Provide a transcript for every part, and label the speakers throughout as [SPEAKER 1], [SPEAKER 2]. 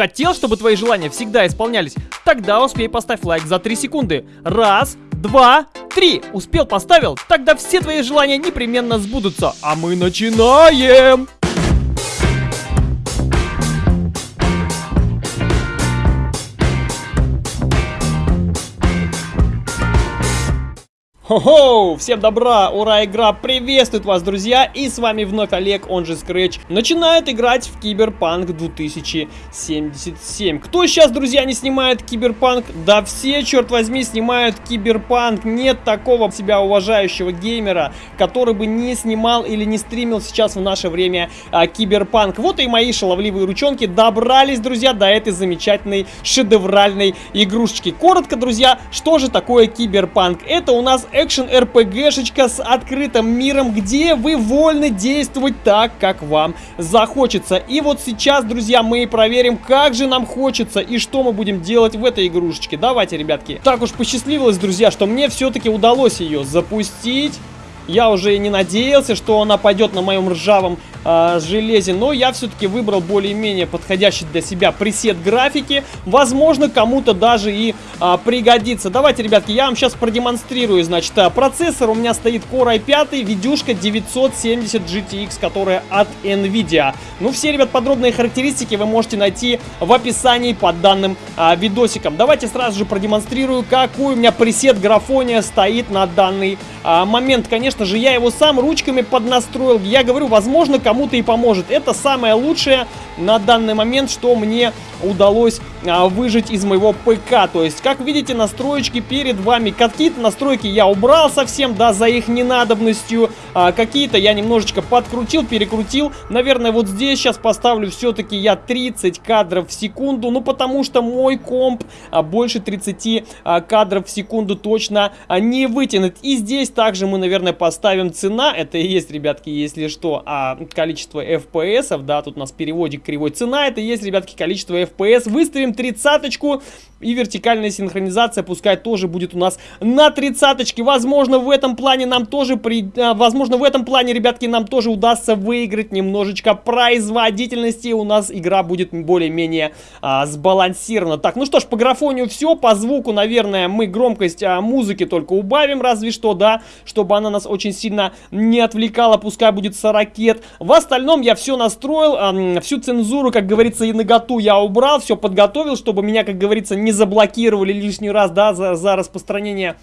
[SPEAKER 1] Хотел, чтобы твои желания всегда исполнялись? Тогда успей поставь лайк за 3 секунды. Раз, два, три. Успел, поставил? Тогда все твои желания непременно сбудутся. А мы начинаем! Хо-хо! Всем добра! Ура, игра приветствует вас, друзья! И с вами вновь Олег, он же Scratch, начинает играть в Киберпанк 2077. Кто сейчас, друзья, не снимает Киберпанк? Да все, черт возьми, снимают Киберпанк. Нет такого себя уважающего геймера, который бы не снимал или не стримил сейчас в наше время а, Киберпанк. Вот и мои шаловливые ручонки добрались, друзья, до этой замечательной шедевральной игрушечки. Коротко, друзья, что же такое Киберпанк? Это у нас экшен-РПГшечка с открытым миром, где вы вольны действовать так, как вам захочется. И вот сейчас, друзья, мы проверим, как же нам хочется и что мы будем делать в этой игрушечке. Давайте, ребятки. Так уж посчастливилось, друзья, что мне все-таки удалось ее запустить. Я уже не надеялся, что она пойдет на моем ржавом э, железе, но я все-таки выбрал более-менее подходящий для себя пресет графики. Возможно, кому-то даже и э, пригодится. Давайте, ребятки, я вам сейчас продемонстрирую. Значит, э, процессор у меня стоит Core i5, видюшка 970 GTX, которая от NVIDIA. Ну, все, ребят, подробные характеристики вы можете найти в описании под данным э, видосиком. Давайте сразу же продемонстрирую, какой у меня пресет графония стоит на данный э, момент. Конечно, же, я его сам ручками поднастроил. Я говорю, возможно, кому-то и поможет. Это самое лучшее на данный момент, что мне удалось а, выжить из моего ПК. То есть, как видите, настроечки перед вами. Какие-то настройки я убрал совсем, да, за их ненадобностью. А, Какие-то я немножечко подкрутил, перекрутил. Наверное, вот здесь сейчас поставлю все-таки я 30 кадров в секунду. Ну, потому что мой комп а, больше 30 а, кадров в секунду точно а, не вытянет. И здесь также мы, наверное, поставим цена. Это и есть, ребятки, если что, а количество FPS, да, тут у нас переводик кривой. Цена это и есть, ребятки, количество FPS. Выставим ставим тридцаточку. И вертикальная синхронизация пускай тоже будет у нас на тридцаточке. Возможно, в этом плане нам тоже, при, а, возможно, в этом плане, ребятки, нам тоже удастся выиграть немножечко производительности. У нас игра будет более-менее а, сбалансирована. Так, ну что ж, по графонию все. По звуку, наверное, мы громкость а, музыки только убавим, разве что, да, чтобы она нас очень сильно не отвлекала. Пускай будет 40. В остальном я все настроил, а, всю цензуру, как говорится, и наготу я убрал, все подготовил подготовил, чтобы меня, как говорится, не заблокировали лишний раз, да, за, за распространение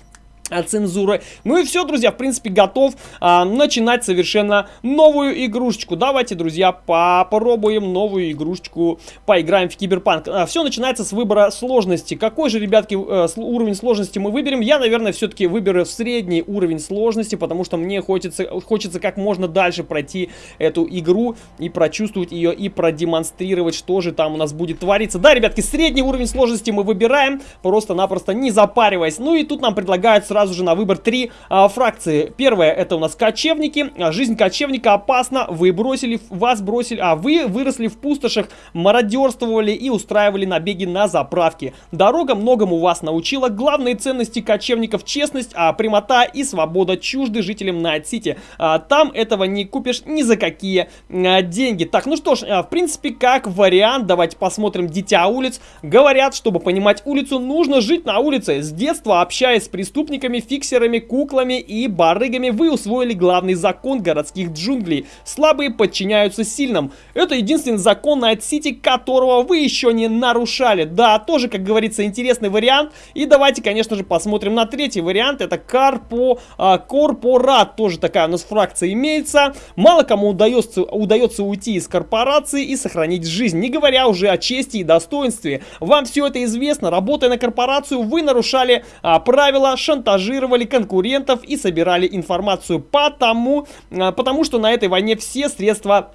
[SPEAKER 1] цензуры. Ну и все, друзья, в принципе, готов а, начинать совершенно новую игрушечку. Давайте, друзья, попробуем новую игрушечку, поиграем в Киберпанк. А, все начинается с выбора сложности. Какой же, ребятки, э, уровень сложности мы выберем? Я, наверное, все-таки выберу средний уровень сложности, потому что мне хочется, хочется как можно дальше пройти эту игру и прочувствовать ее, и продемонстрировать, что же там у нас будет твориться. Да, ребятки, средний уровень сложности мы выбираем, просто-напросто не запариваясь. Ну и тут нам предлагают сразу сразу же на выбор три а, фракции. Первая это у нас кочевники. Жизнь кочевника опасна. Вы бросили, вас бросили, а вы выросли в пустошах, мародерствовали и устраивали набеги на заправки. Дорога многому вас научила. Главные ценности кочевников честность, а, прямота и свобода чужды жителям Найт-Сити. А, там этого не купишь ни за какие а, деньги. Так, ну что ж, а, в принципе, как вариант, давайте посмотрим «Дитя улиц». Говорят, чтобы понимать улицу, нужно жить на улице. С детства общаясь с преступниками, призраками, фиксерами, куклами и барыгами вы усвоили главный закон городских джунглей. Слабые подчиняются сильным. Это единственный закон Найт-Сити, которого вы еще не нарушали. Да, тоже, как говорится, интересный вариант. И давайте, конечно же, посмотрим на третий вариант. Это Карпо, а, Корпорат. Тоже такая у нас фракция имеется. Мало кому удается, удается уйти из корпорации и сохранить жизнь. Не говоря уже о чести и достоинстве. Вам все это известно. Работая на корпорацию, вы нарушали а, правила шантажа шантажировали конкурентов и собирали информацию потому, а, потому что на этой войне все средства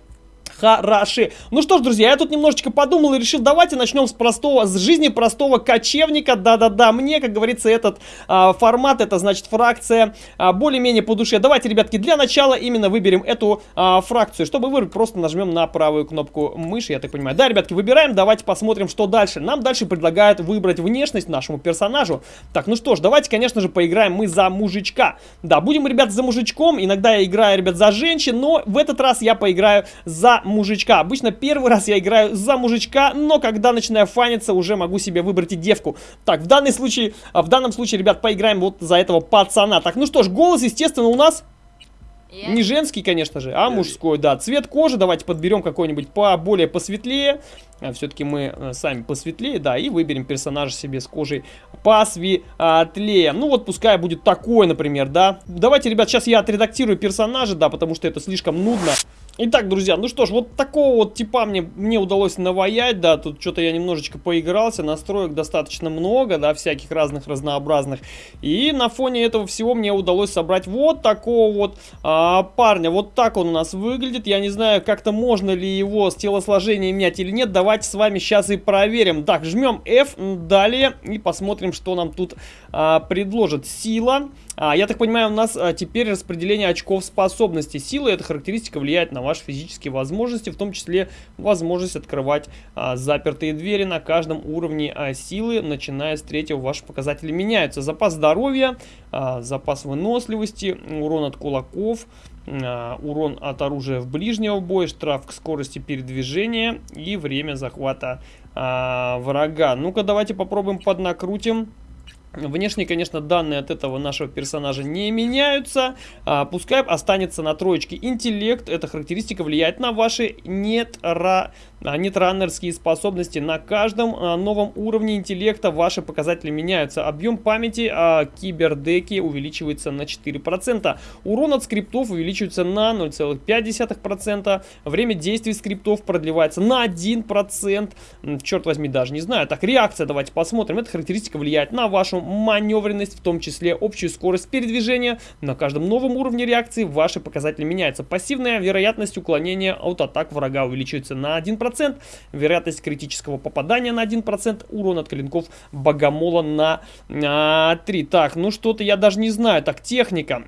[SPEAKER 1] хороши. Ну что ж, друзья, я тут немножечко подумал и решил, давайте начнем с простого, с жизни простого кочевника. Да-да-да, мне, как говорится, этот а, формат, это значит фракция а, более-менее по душе. Давайте, ребятки, для начала именно выберем эту а, фракцию. Чтобы выбрать, просто нажмем на правую кнопку мыши, я так понимаю. Да, ребятки, выбираем, давайте посмотрим, что дальше. Нам дальше предлагают выбрать внешность нашему персонажу. Так, ну что ж, давайте, конечно же, поиграем мы за мужичка. Да, будем, ребят, за мужичком. Иногда я играю, ребят, за женщин, но в этот раз я поиграю за мужичка. Обычно первый раз я играю за мужичка, но когда начинаю фаниться, уже могу себе выбрать и девку. Так, в данном случае, в данном случае, ребят, поиграем вот за этого пацана. Так, ну что ж, голос, естественно, у нас не женский, конечно же, а мужской, да. Цвет кожи давайте подберем какой-нибудь поболее посветлее. А, Все-таки мы э, сами посветлее, да, и выберем персонажа себе с кожей посветлее. Ну вот пускай будет такой, например, да. Давайте, ребят, сейчас я отредактирую персонажа, да, потому что это слишком нудно. Итак, друзья, ну что ж, вот такого вот типа мне, мне удалось наваять, да, тут что-то я немножечко поигрался, настроек достаточно много, да, всяких разных разнообразных. И на фоне этого всего мне удалось собрать вот такого вот а, парня. Вот так он у нас выглядит, я не знаю, как-то можно ли его с телосложением менять или нет, давайте с вами сейчас и проверим. Так, жмем F, далее, и посмотрим, что нам тут а, предложит. Сила. А, я так понимаю, у нас а, теперь распределение очков способностей. Сила, эта характеристика влияет на ваши физические возможности, в том числе возможность открывать а, запертые двери на каждом уровне а, силы, начиная с третьего ваши показатели меняются. Запас здоровья, а, запас выносливости, урон от кулаков, а, урон от оружия в ближнего боя, штраф к скорости передвижения и время захвата а, врага. Ну-ка, давайте попробуем поднакрутим. Внешне, конечно, данные от этого нашего персонажа не меняются. А, пускай останется на троечке интеллект. Эта характеристика влияет на ваши нетра нетраннерские способности. На каждом а, новом уровне интеллекта ваши показатели меняются. Объем памяти а, кибердеки увеличивается на 4%. Урон от скриптов увеличивается на 0,5%. Время действий скриптов продлевается на 1%. Черт возьми, даже не знаю. Так, реакция давайте посмотрим. Эта характеристика влияет на вашу маневренность, в том числе общую скорость передвижения. На каждом новом уровне реакции ваши показатели меняются. Пассивная вероятность уклонения от атак врага увеличивается на 1%. 1%, вероятность критического попадания на 1%, урон от клинков богомола на а, 3. Так, ну что-то я даже не знаю. Так, техника.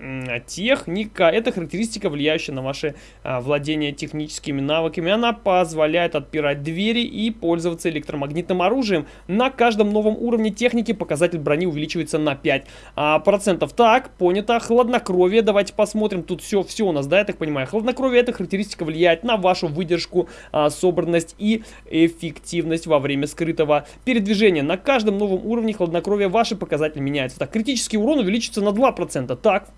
[SPEAKER 1] Техника. Это характеристика, влияющая на ваше а, владение техническими навыками. Она позволяет отпирать двери и пользоваться электромагнитным оружием. На каждом новом уровне техники показатель брони увеличивается на 5%. А, процентов. Так, понято. Хладнокровие. Давайте посмотрим. Тут все, все у нас, да, я так понимаю. Хладнокровие, эта характеристика влияет на вашу выдержку а, собранность и эффективность во время скрытого передвижения. На каждом новом уровне хладнокровия ваши показатели меняются. Так, критический урон увеличится на 2%. Так,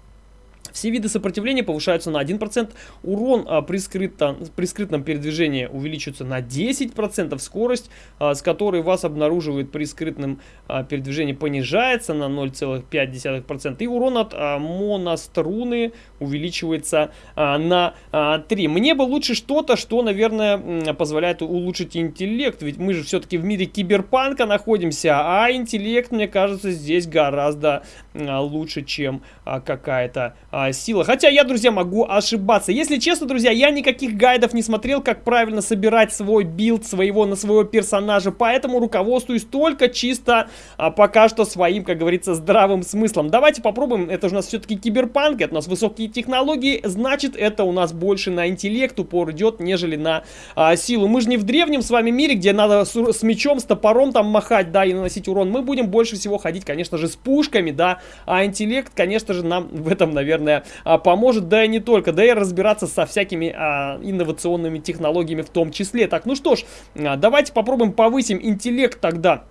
[SPEAKER 1] все виды сопротивления повышаются на 1%, урон а, при, скрытом, при скрытном передвижении увеличивается на 10%, скорость, а, с которой вас обнаруживают при скрытном а, передвижении, понижается на 0,5%, и урон от моноструны увеличивается на а, 3. Мне бы лучше что-то, что, наверное, позволяет улучшить интеллект, ведь мы же все-таки в мире киберпанка находимся, а интеллект, мне кажется, здесь гораздо лучше, чем какая-то а, сила. Хотя я, друзья, могу ошибаться. Если честно, друзья, я никаких гайдов не смотрел, как правильно собирать свой билд своего на своего персонажа. Поэтому руководствуюсь только чисто а, пока что своим, как говорится, здравым смыслом. Давайте попробуем. Это же у нас все-таки киберпанк, это у нас высокие технологии. Значит, это у нас больше на интеллект упор идет, нежели на а, силу. Мы же не в древнем с вами мире, где надо с, с мечом, с топором там махать, да, и наносить урон. Мы будем больше всего ходить, конечно же, с пушками, да. А интеллект, конечно же, нам в этом, наверное, а, поможет, да и не только, да и разбираться со всякими а, инновационными технологиями в том числе. Так, ну что ж, а, давайте попробуем повысим интеллект тогда.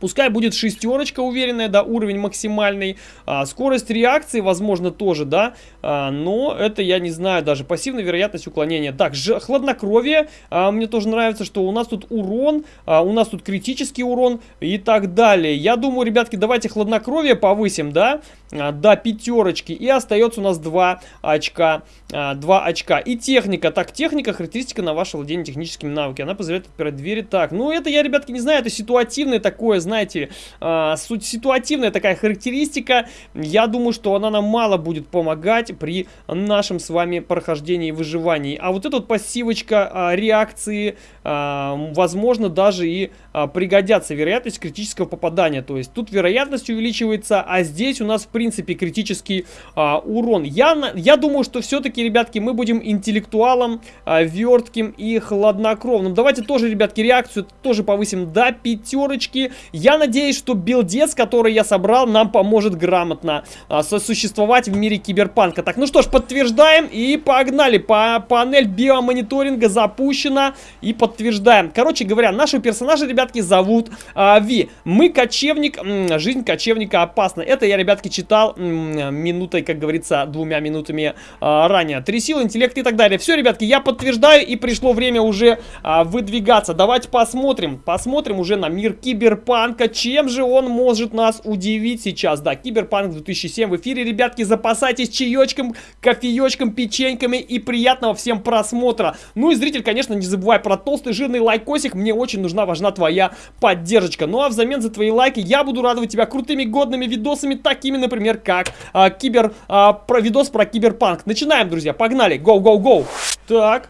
[SPEAKER 1] Пускай будет шестерочка уверенная, да, уровень максимальный. А, скорость реакции, возможно, тоже, да. А, но это, я не знаю, даже пассивная вероятность уклонения. Так, ж, хладнокровие. А, мне тоже нравится, что у нас тут урон, а, у нас тут критический урон и так далее. Я думаю, ребятки, давайте хладнокровие повысим, да, до пятерочки. И остается у нас 2 очка. А, 2 очка. И техника. Так, техника, характеристика на ваше владение техническими навыками. Она позволяет отпирать двери. Так, ну это я, ребятки, не знаю, это ситуативное такое, знаете, э, ситуативная такая характеристика. Я думаю, что она нам мало будет помогать при нашем с вами прохождении и выживании. А вот эта вот пассивочка реакции, возможно, даже и пригодятся. Вероятность критического попадания. То есть тут вероятность увеличивается, а здесь у нас, в принципе, критический э, урон. Я, я думаю, что все-таки, ребятки, мы будем интеллектуалом, э, вертким и хладнокровным. Давайте тоже, ребятки, реакцию тоже повысим до пятерочки. Я надеюсь, что билдец, который я собрал, нам поможет грамотно а, сосуществовать в мире киберпанка. Так, ну что ж, подтверждаем и погнали. По панель биомониторинга запущена и подтверждаем. Короче говоря, нашего персонажа, ребятки, зовут а, Ви. Мы кочевник, жизнь кочевника опасна. Это я, ребятки, читал минутой, как говорится, двумя минутами а, ранее. Три силы, интеллект и так далее. Все, ребятки, я подтверждаю и пришло время уже а, выдвигаться. Давайте посмотрим, посмотрим уже на мир киберпанка. Чем же он может нас удивить сейчас? Да, киберпанк 2007 в эфире, ребятки, запасайтесь чаечком, кофеечком, печеньками и приятного всем просмотра. Ну и зритель, конечно, не забывай про толстый жирный лайкосик. Мне очень нужна, важна твоя поддержка. Ну а взамен за твои лайки я буду радовать тебя крутыми годными видосами, такими, например, как а, кибер, а, про видос про киберпанк. Начинаем, друзья, погнали, go. Так,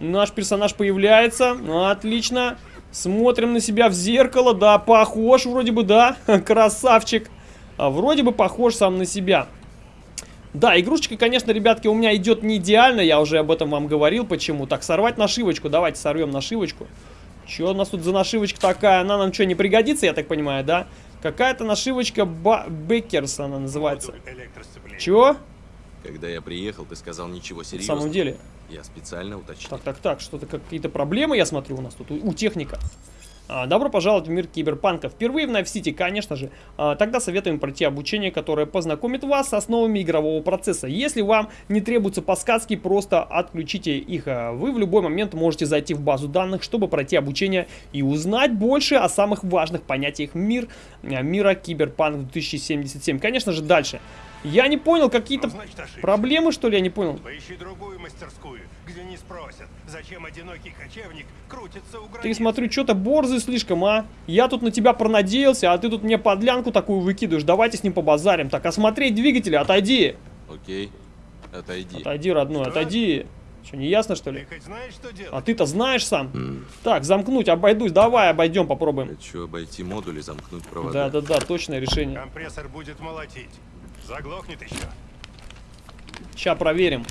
[SPEAKER 1] наш персонаж появляется, отлично. Смотрим на себя в зеркало, да, похож вроде бы, да, красавчик. А, вроде бы похож сам на себя. Да, игрушечка, конечно, ребятки, у меня идет не идеально, я уже об этом вам говорил, почему. Так, сорвать нашивочку, давайте сорвем нашивочку. Что у нас тут за нашивочка такая? Она нам что, не пригодится, я так понимаю, да? Какая-то нашивочка Ба Беккерс она называется. Чего?
[SPEAKER 2] Когда я приехал, ты сказал ничего
[SPEAKER 1] серьезного. В самом деле?
[SPEAKER 2] Я специально уточнил.
[SPEAKER 1] Так, так, так, что-то какие-то проблемы, я смотрю, у нас тут, у, у техника. А, добро пожаловать в мир киберпанка. Впервые в Найт-Сити, конечно же. А, тогда советуем пройти обучение, которое познакомит вас с основами игрового процесса. Если вам не требуются подсказки, просто отключите их. А, вы в любой момент можете зайти в базу данных, чтобы пройти обучение и узнать больше о самых важных понятиях мир, мира киберпанк 2077. Конечно же, дальше. Я не понял, какие-то ну, проблемы, что ли, я не понял.
[SPEAKER 3] Поищи другую мастерскую, где не спросят, зачем одинокий кочевник крутится у границ.
[SPEAKER 1] Ты смотрю, что-то борзый слишком, а? Я тут на тебя пронадеялся, а ты тут мне подлянку такую выкидываешь. Давайте с ним побазарим. Так, осмотреть двигатели, отойди.
[SPEAKER 2] Окей, отойди.
[SPEAKER 1] Отойди, родной, что? отойди. Что, не ясно, что ли?
[SPEAKER 3] Ты хоть знаешь, что делать?
[SPEAKER 1] А ты-то знаешь сам? Mm. Так, замкнуть, обойдусь. Давай, обойдем, попробуем.
[SPEAKER 2] Хочу обойти модуль и замкнуть провода.
[SPEAKER 1] Да-да-да, точное решение.
[SPEAKER 3] Компрессор будет молотить. Заглохнет еще.
[SPEAKER 1] Сейчас проверим.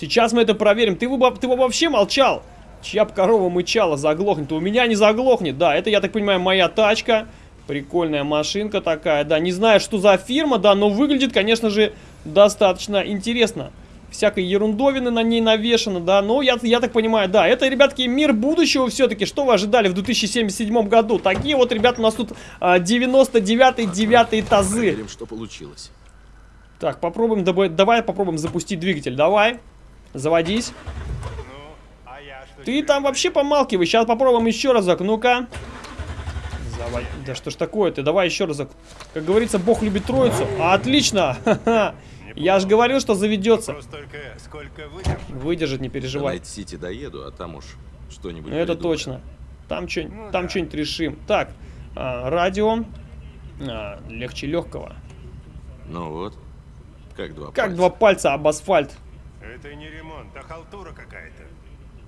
[SPEAKER 1] Сейчас мы это проверим. Ты, ты вообще молчал? Чья корова мычала, заглохнет. У меня не заглохнет. Да, это, я так понимаю, моя тачка. Прикольная машинка такая. Да, не знаю, что за фирма, да, но выглядит, конечно же, достаточно интересно. Всякой ерундовины на ней навешано, да. Но я, я так понимаю, да, это, ребятки, мир будущего все-таки. Что вы ожидали в 2077 году? Такие вот, ребята, у нас тут а, 99-9 тазы.
[SPEAKER 2] Проверим, что получилось.
[SPEAKER 1] Так, попробуем, давай попробуем запустить двигатель. Давай, заводись. Ну, а Ты там вообще помалкивай. Сейчас попробуем еще разок. Ну-ка. Завод... Да что ж такое ты? Давай еще разок. Как говорится, Бог любит троицу. А, отлично. Я же говорил, что заведется. Выдержит, не переживай.
[SPEAKER 2] До Сити доеду, а там уж что-нибудь.
[SPEAKER 1] Ну, это точно. Там что-нибудь ну, там что-нибудь решим. Так, а, радио. А, легче легкого.
[SPEAKER 2] Ну вот. Как два
[SPEAKER 1] как пальца? два пальца об асфальт.
[SPEAKER 3] Это не ремонт, а халтура какая-то.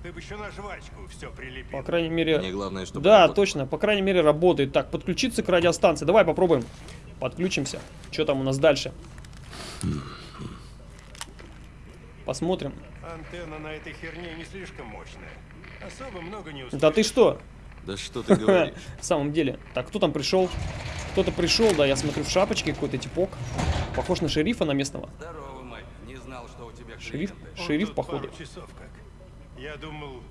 [SPEAKER 3] Ты бы еще на жвачку все прилепил.
[SPEAKER 1] По крайней мере...
[SPEAKER 2] Мне главное, чтобы
[SPEAKER 1] Да, работало. точно, по крайней мере работает. Так, подключиться к радиостанции. Давай попробуем. Подключимся. Что там у нас дальше? Посмотрим.
[SPEAKER 3] Антенна на этой херне не слишком мощная. Особо много не
[SPEAKER 1] услышишь. Да ты что?
[SPEAKER 2] Да что ты говоришь?
[SPEAKER 1] В самом деле. Так, кто там пришел? Кто-то пришел, да, я смотрю в шапочке, какой-то типок. Похож на шерифа на местного.
[SPEAKER 2] Здорово, Майк. Не знал, что у тебя
[SPEAKER 1] Шериф? Шериф, походу.
[SPEAKER 3] часов как. Я думал,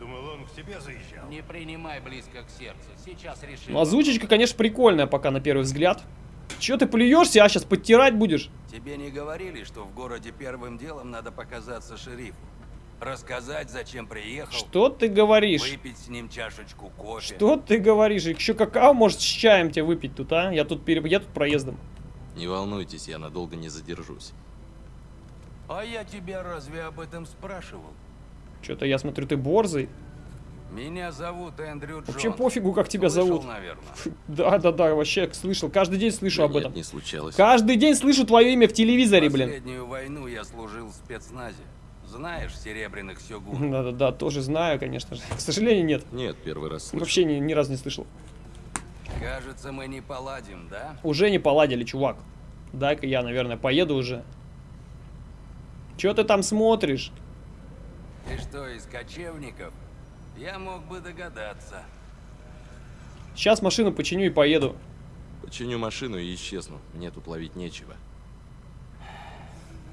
[SPEAKER 3] думал, он к тебе заезжал.
[SPEAKER 4] Не принимай близко к сердцу. Сейчас решим.
[SPEAKER 1] Ну, озвучечка, конечно, прикольная пока на первый взгляд. Че ты плюешься, а сейчас подтирать будешь?
[SPEAKER 4] Тебе не говорили, что в городе первым делом надо показаться шерифу? Рассказать, зачем приехал.
[SPEAKER 1] Что ты говоришь?
[SPEAKER 4] Выпить с ним чашечку кофе.
[SPEAKER 1] Что ты говоришь? Еще какао может с чаем тебе выпить тут, а? Я тут, пере... я тут проездом.
[SPEAKER 2] Не волнуйтесь, я надолго не задержусь.
[SPEAKER 4] А я тебя разве об этом спрашивал?
[SPEAKER 1] Что-то я смотрю, ты борзый.
[SPEAKER 4] Меня зовут Эндрю Джонс.
[SPEAKER 1] Вообще пофигу, как тебя слышал, зовут.
[SPEAKER 4] наверное.
[SPEAKER 1] Да, да, да, вообще слышал. Каждый день слышу да об
[SPEAKER 2] нет,
[SPEAKER 1] этом.
[SPEAKER 2] не случалось.
[SPEAKER 1] Каждый день слышу твое имя в телевизоре, блин.
[SPEAKER 4] Последнюю войну я служил в спецназе. Знаешь серебряных сёгун?
[SPEAKER 1] Да-да-да, тоже знаю, конечно же. К сожалению, нет.
[SPEAKER 2] Нет, первый раз слышал.
[SPEAKER 1] Вообще ни, ни разу не слышал.
[SPEAKER 4] Кажется, мы не поладим, да?
[SPEAKER 1] Уже не поладили, чувак. Дай-ка я, наверное, поеду уже. Чё ты там смотришь?
[SPEAKER 4] Ты что, из кочевников? Я мог бы догадаться.
[SPEAKER 1] Сейчас машину починю и поеду.
[SPEAKER 2] Починю машину и исчезну. Мне тут ловить нечего.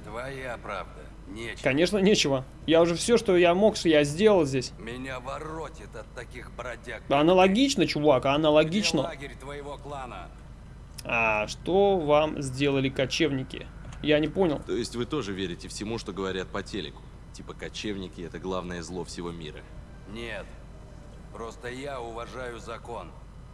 [SPEAKER 4] Твоя правда. Нечего.
[SPEAKER 1] Конечно, нечего. Я уже все, что я мог, что я сделал здесь.
[SPEAKER 4] Меня воротит от таких бродяг.
[SPEAKER 1] Аналогично, чувак,
[SPEAKER 4] Где
[SPEAKER 1] аналогично.
[SPEAKER 4] лагерь твоего клана?
[SPEAKER 1] А что вам сделали кочевники? Я не понял.
[SPEAKER 2] То есть вы тоже верите всему, что говорят по телеку? Типа кочевники — это главное зло всего мира.
[SPEAKER 4] Нет. Просто я уважаю закон.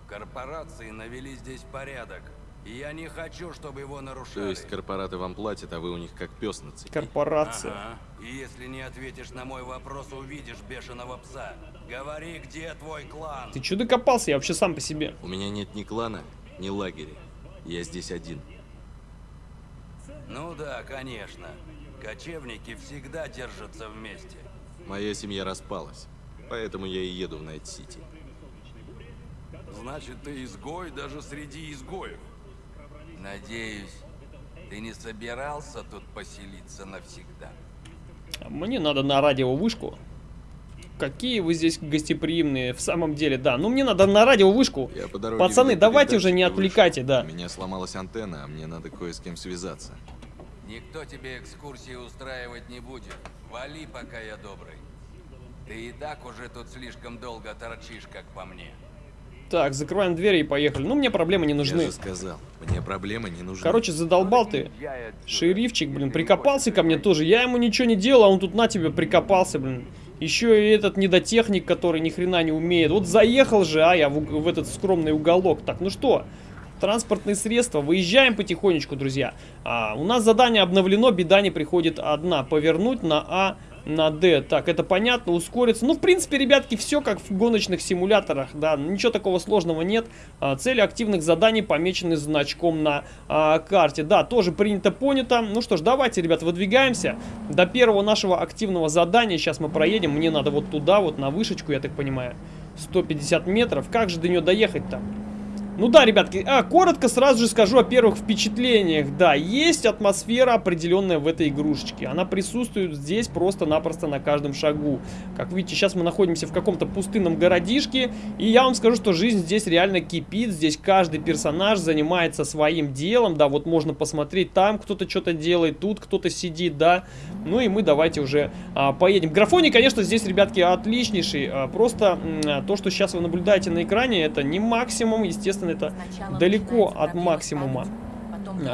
[SPEAKER 4] Корпорации навели здесь порядок. Я не хочу, чтобы его нарушали.
[SPEAKER 2] То есть корпораты вам платят, а вы у них как пес на цепи.
[SPEAKER 1] Корпорация.
[SPEAKER 4] Ага. И если не ответишь на мой вопрос, увидишь бешеного пса. Говори, где твой клан?
[SPEAKER 1] Ты чё докопался? Я вообще сам по себе.
[SPEAKER 2] У меня нет ни клана, ни лагеря. Я здесь один.
[SPEAKER 4] Ну да, конечно. Кочевники всегда держатся вместе.
[SPEAKER 2] Моя семья распалась. Поэтому я и еду в Найт-Сити.
[SPEAKER 4] Значит, ты изгой даже среди изгоев. Надеюсь, ты не собирался тут поселиться навсегда.
[SPEAKER 1] Мне надо на радиовышку. Какие вы здесь гостеприимные, в самом деле, да. Ну, мне надо на радиовышку.
[SPEAKER 2] Я по дороге
[SPEAKER 1] Пацаны, давайте уже не
[SPEAKER 2] и вышел.
[SPEAKER 1] отвлекайте, да.
[SPEAKER 2] У меня сломалась антенна, а мне надо кое с кем связаться.
[SPEAKER 4] Никто тебе экскурсии устраивать не будет. Вали, пока я добрый. Ты и так уже тут слишком долго торчишь, как по мне.
[SPEAKER 1] Так, закрываем двери и поехали. Ну, мне проблемы не
[SPEAKER 2] Я
[SPEAKER 1] нужны.
[SPEAKER 2] же сказал, мне проблемы не нужны.
[SPEAKER 1] Короче, задолбал ты. Шерифчик, блин, прикопался ко мне тоже. Я ему ничего не делал, а он тут на тебя прикопался, блин. Еще и этот недотехник, который ни хрена не умеет. Вот заехал же, а я в, в этот скромный уголок. Так, ну что, транспортные средства. Выезжаем потихонечку, друзья. А, у нас задание обновлено, беда не приходит одна. Повернуть на А, на Д. Так, это понятно, ускориться. Ну, в принципе, ребятки, все как в гоночных симуляторах, да, ничего такого сложного нет. А, цели активных заданий помечены значком на а, карте. Да, тоже принято, понято. Ну что ж, давайте, ребят, выдвигаемся. До первого нашего активного задания сейчас мы проедем. Мне надо вот туда, вот на вышечку, я так понимаю. 150 метров. Как же до нее доехать-то? Ну да, ребятки, а, коротко сразу же скажу о первых впечатлениях. Да, есть атмосфера определенная в этой игрушечке. Она присутствует здесь просто-напросто на каждом шагу. Как видите, сейчас мы находимся в каком-то пустынном городишке. И я вам скажу, что жизнь здесь реально кипит. Здесь каждый персонаж занимается своим делом. Да, вот можно посмотреть, там кто-то что-то делает, тут кто-то сидит, да. Ну и мы давайте уже а, поедем. Графоний, конечно, здесь, ребятки, отличнейший. А, просто а, то, что сейчас вы наблюдаете на экране, это не максимум, естественно, это
[SPEAKER 5] Сначала
[SPEAKER 1] далеко от максимума.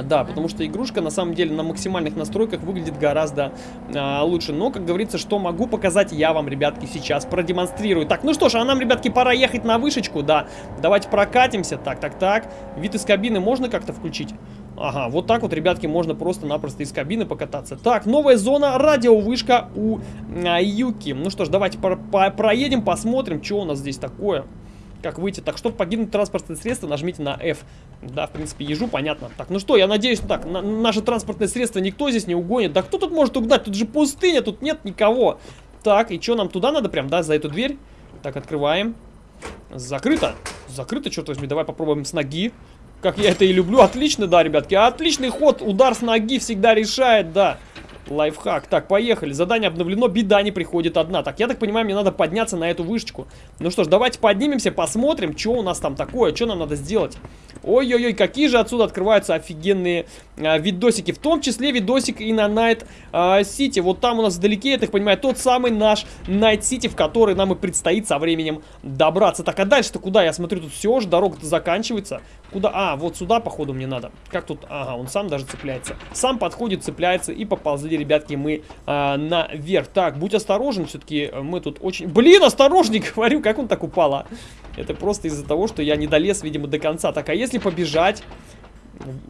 [SPEAKER 1] Да, потому что игрушка на самом деле на максимальных настройках выглядит гораздо а, лучше. Но, как говорится, что могу показать, я вам, ребятки, сейчас продемонстрирую. Так, ну что ж, а нам, ребятки, пора ехать на вышечку, да. Давайте прокатимся. Так, так, так. Вид из кабины можно как-то включить? Ага, вот так вот, ребятки, можно просто-напросто из кабины покататься. Так, новая зона, радиовышка у а, Юки. Ну что ж, давайте про- по- проедем, посмотрим, что у нас здесь такое. Как выйти? Так, чтобы покинуть транспортное средство, нажмите на F. Да, в принципе, ежу понятно. Так, ну что, я надеюсь, ну так, на- наше транспортное средство никто здесь не угонит. Да кто тут может угнать? Тут же пустыня, тут нет никого. Так, и что, нам туда надо прям, да, за эту дверь? Так, открываем. Закрыто. Закрыто, черт возьми. Давай попробуем с ноги. Как я это и люблю. Отлично, да, ребятки. Отличный ход. Удар с ноги всегда решает, да. Лайфхак. Так, поехали. Задание обновлено. Беда не приходит одна. Так, я так понимаю, мне надо подняться на эту вышечку. Ну что ж, давайте поднимемся, посмотрим, что у нас там такое, что нам надо сделать. Ой-ой-ой, какие же отсюда открываются офигенные а, видосики. В том числе видосик и на а, City. Вот там у нас вдалеке, я так понимаю, тот самый наш Night City, в который нам и предстоит со временем добраться. Так, а дальше-то куда? Я смотрю, тут все же, дорога-то заканчивается. Куда? А, вот сюда, походу, мне надо. Как тут? Ага, он сам даже цепляется. Сам подходит, цепляется и поползли, ребятки, мы а, наверх. Так, будь осторожен, все-таки мы тут очень... Блин, осторожней, говорю, как он так упал, а? Это просто из-за того, что я не долез, видимо, до конца. Так, а если побежать...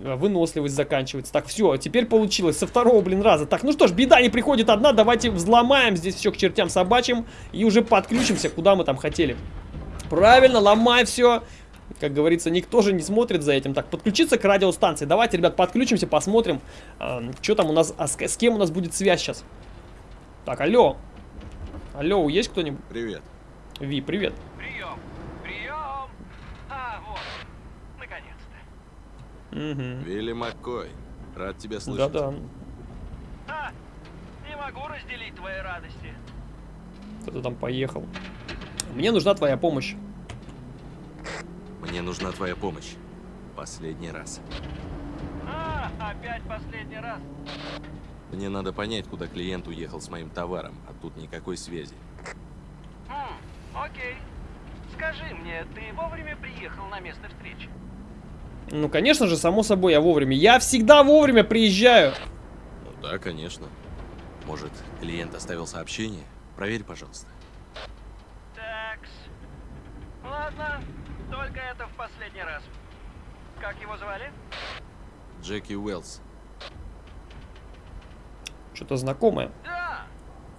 [SPEAKER 1] Выносливость заканчивается. Так, все, теперь получилось. Со второго, блин, раза. Так, ну что ж, беда не приходит одна. Давайте взломаем здесь все к чертям собачьим. И уже подключимся, куда мы там хотели. Правильно, ломай все. Как говорится, никто же не смотрит за этим. Так, подключиться к радиостанции. Давайте, ребят, подключимся, посмотрим, что там у нас, а с, с кем у нас будет связь сейчас. Так, алло. Алло, есть кто-нибудь?
[SPEAKER 2] Привет.
[SPEAKER 1] Ви, привет.
[SPEAKER 6] Прием! Прием! А, вот. Наконец-то.
[SPEAKER 1] Угу.
[SPEAKER 2] Вилли Маккой. Рад тебя слышать.
[SPEAKER 1] Да-да.
[SPEAKER 6] А, не могу разделить твои радости.
[SPEAKER 1] Кто-то там поехал. Мне нужна твоя помощь.
[SPEAKER 2] Мне нужна твоя помощь. Последний раз.
[SPEAKER 6] А, опять последний раз.
[SPEAKER 2] Мне надо понять, куда клиент уехал с моим товаром, а тут никакой связи.
[SPEAKER 6] Хм, окей. Скажи мне, ты вовремя приехал на место встречи?
[SPEAKER 1] Ну, конечно же, само собой, я вовремя. Я всегда вовремя приезжаю.
[SPEAKER 2] Ну да, конечно. Может, клиент оставил сообщение? Проверь, пожалуйста.
[SPEAKER 6] Такс. Ладно, только это в последний раз. Как его звали?
[SPEAKER 2] Джеки Уэллс.
[SPEAKER 1] Что-то знакомое.
[SPEAKER 6] Да,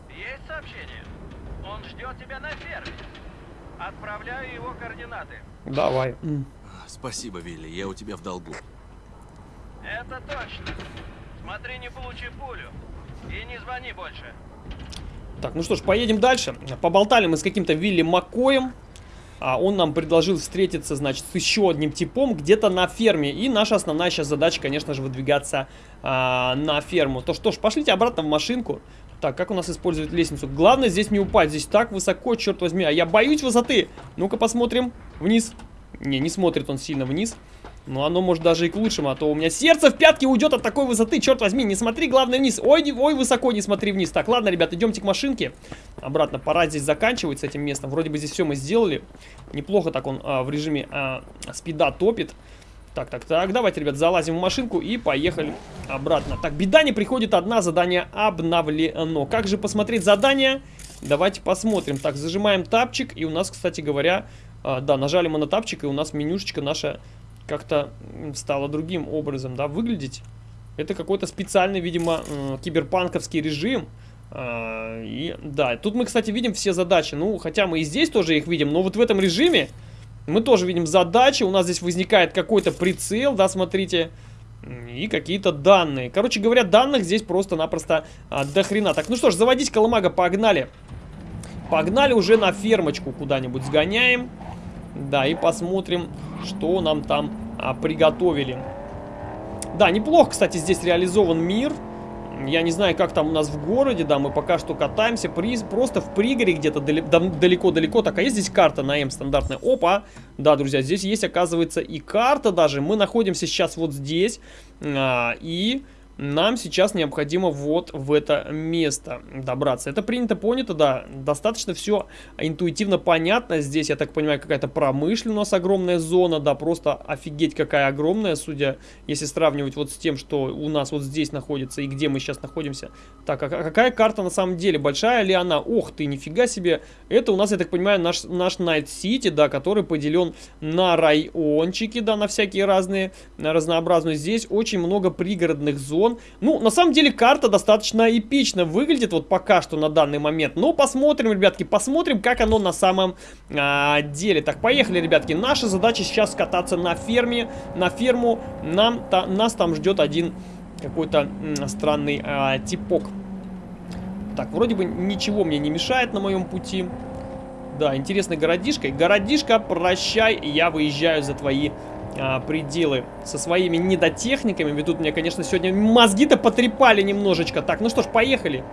[SPEAKER 6] есть сообщение. Он ждет тебя на ферме. Отправляю его координаты.
[SPEAKER 1] Давай.
[SPEAKER 2] А, Спасибо, Вилли, я у тебя в долгу.
[SPEAKER 6] Это точно. Смотри, не получи пулю. И не звони больше.
[SPEAKER 1] Так, ну что ж, поедем дальше. Поболтали мы с каким-то Вилли Маккоем. А он нам предложил встретиться, значит, с еще одним типом где-то на ферме. И наша основная сейчас задача, конечно же, выдвигаться а, на ферму. То что ж, пошлите обратно в машинку. Так, как у нас использовать лестницу? Главное здесь не упасть. Здесь так высоко, черт возьми. А я боюсь высоты. Ну-ка посмотрим вниз. Не, не смотрит он сильно вниз. Но оно может даже и к лучшему, а то у меня сердце в пятки уйдет от такой высоты, черт возьми, не смотри, главное, вниз. Ой, не- ой, высоко не смотри вниз. Так, ладно, ребят, идемте к машинке. Обратно, пора здесь заканчивать с этим местом. Вроде бы здесь все мы сделали. Неплохо так он а, в режиме а, спида топит. Так, так, так, давайте, ребят, залазим в машинку и поехали обратно. Так, беда не приходит одна, задание обновлено. Как же посмотреть задание? Давайте посмотрим. Так, зажимаем тапчик, и у нас, кстати говоря, а, да, нажали мы на тапчик, и у нас менюшечка наша как-то м, стала другим образом, да, выглядеть. Это какой-то специальный, видимо, м, киберпанковский режим. А, И да, тут мы, кстати, видим все задачи. Ну, хотя мы и здесь тоже их видим, но вот в этом режиме мы тоже видим задачи. У нас здесь возникает какой-то прицел, да, смотрите. И какие-то данные. Короче говоря, данных здесь просто-напросто а, до хрена. Так, ну что ж, заводить колымага, погнали. Погнали уже на фермочку куда-нибудь сгоняем. Да, и посмотрим, что нам там а, приготовили. Да, неплохо, кстати, здесь реализован мир. Я не знаю, как там у нас в городе, да, мы пока что катаемся при, просто в пригоре где-то далеко-далеко. Так, а есть здесь карта на М стандартная? Опа! Да, друзья, здесь есть, оказывается, и карта даже. Мы находимся сейчас вот здесь, а, и нам сейчас необходимо вот в это место добраться. Это принято, понято, да. Достаточно все интуитивно понятно. Здесь, я так понимаю, какая-то промышленность у нас огромная зона, да, просто офигеть какая огромная, судя, если сравнивать вот с тем, что у нас вот здесь находится и где мы сейчас находимся. Так, а ка- какая карта на самом деле? Большая ли она? Ох ты, нифига себе. Это у нас, я так понимаю, наш, наш Найт Сити, да, который поделен на райончики, да, на всякие разные, на разнообразные. Здесь очень много пригородных зон. Ну, на самом деле, карта достаточно эпично выглядит вот пока что на данный момент. Но посмотрим, ребятки, посмотрим, как оно на самом а, деле. Так, поехали, ребятки. Наша задача сейчас кататься на ферме. На ферму нам, та- нас там ждет один какой-то странный а, типок. Так, вроде бы ничего мне не мешает на моем пути. Да, интересный городишко. Городишко, прощай, я выезжаю за твои а, пределы со своими недотехниками. Ведь тут мне, конечно, сегодня мозги-то потрепали немножечко. Так, ну что ж, поехали.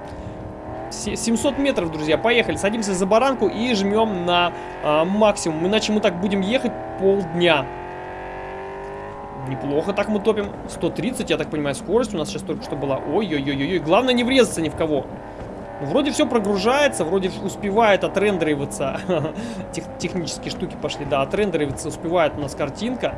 [SPEAKER 1] Се- 700 метров, друзья, поехали. Садимся за баранку и жмем на а, максимум. Иначе мы так будем ехать полдня. Неплохо так мы топим. 130, я так понимаю, скорость у нас сейчас только что была. Ой-ой-ой-ой. Главное не врезаться ни в кого. Ну, Вроде все прогружается, вроде успевает отрендериваться. Тех- технические штуки пошли, да, отрендериваться успевает у нас картинка.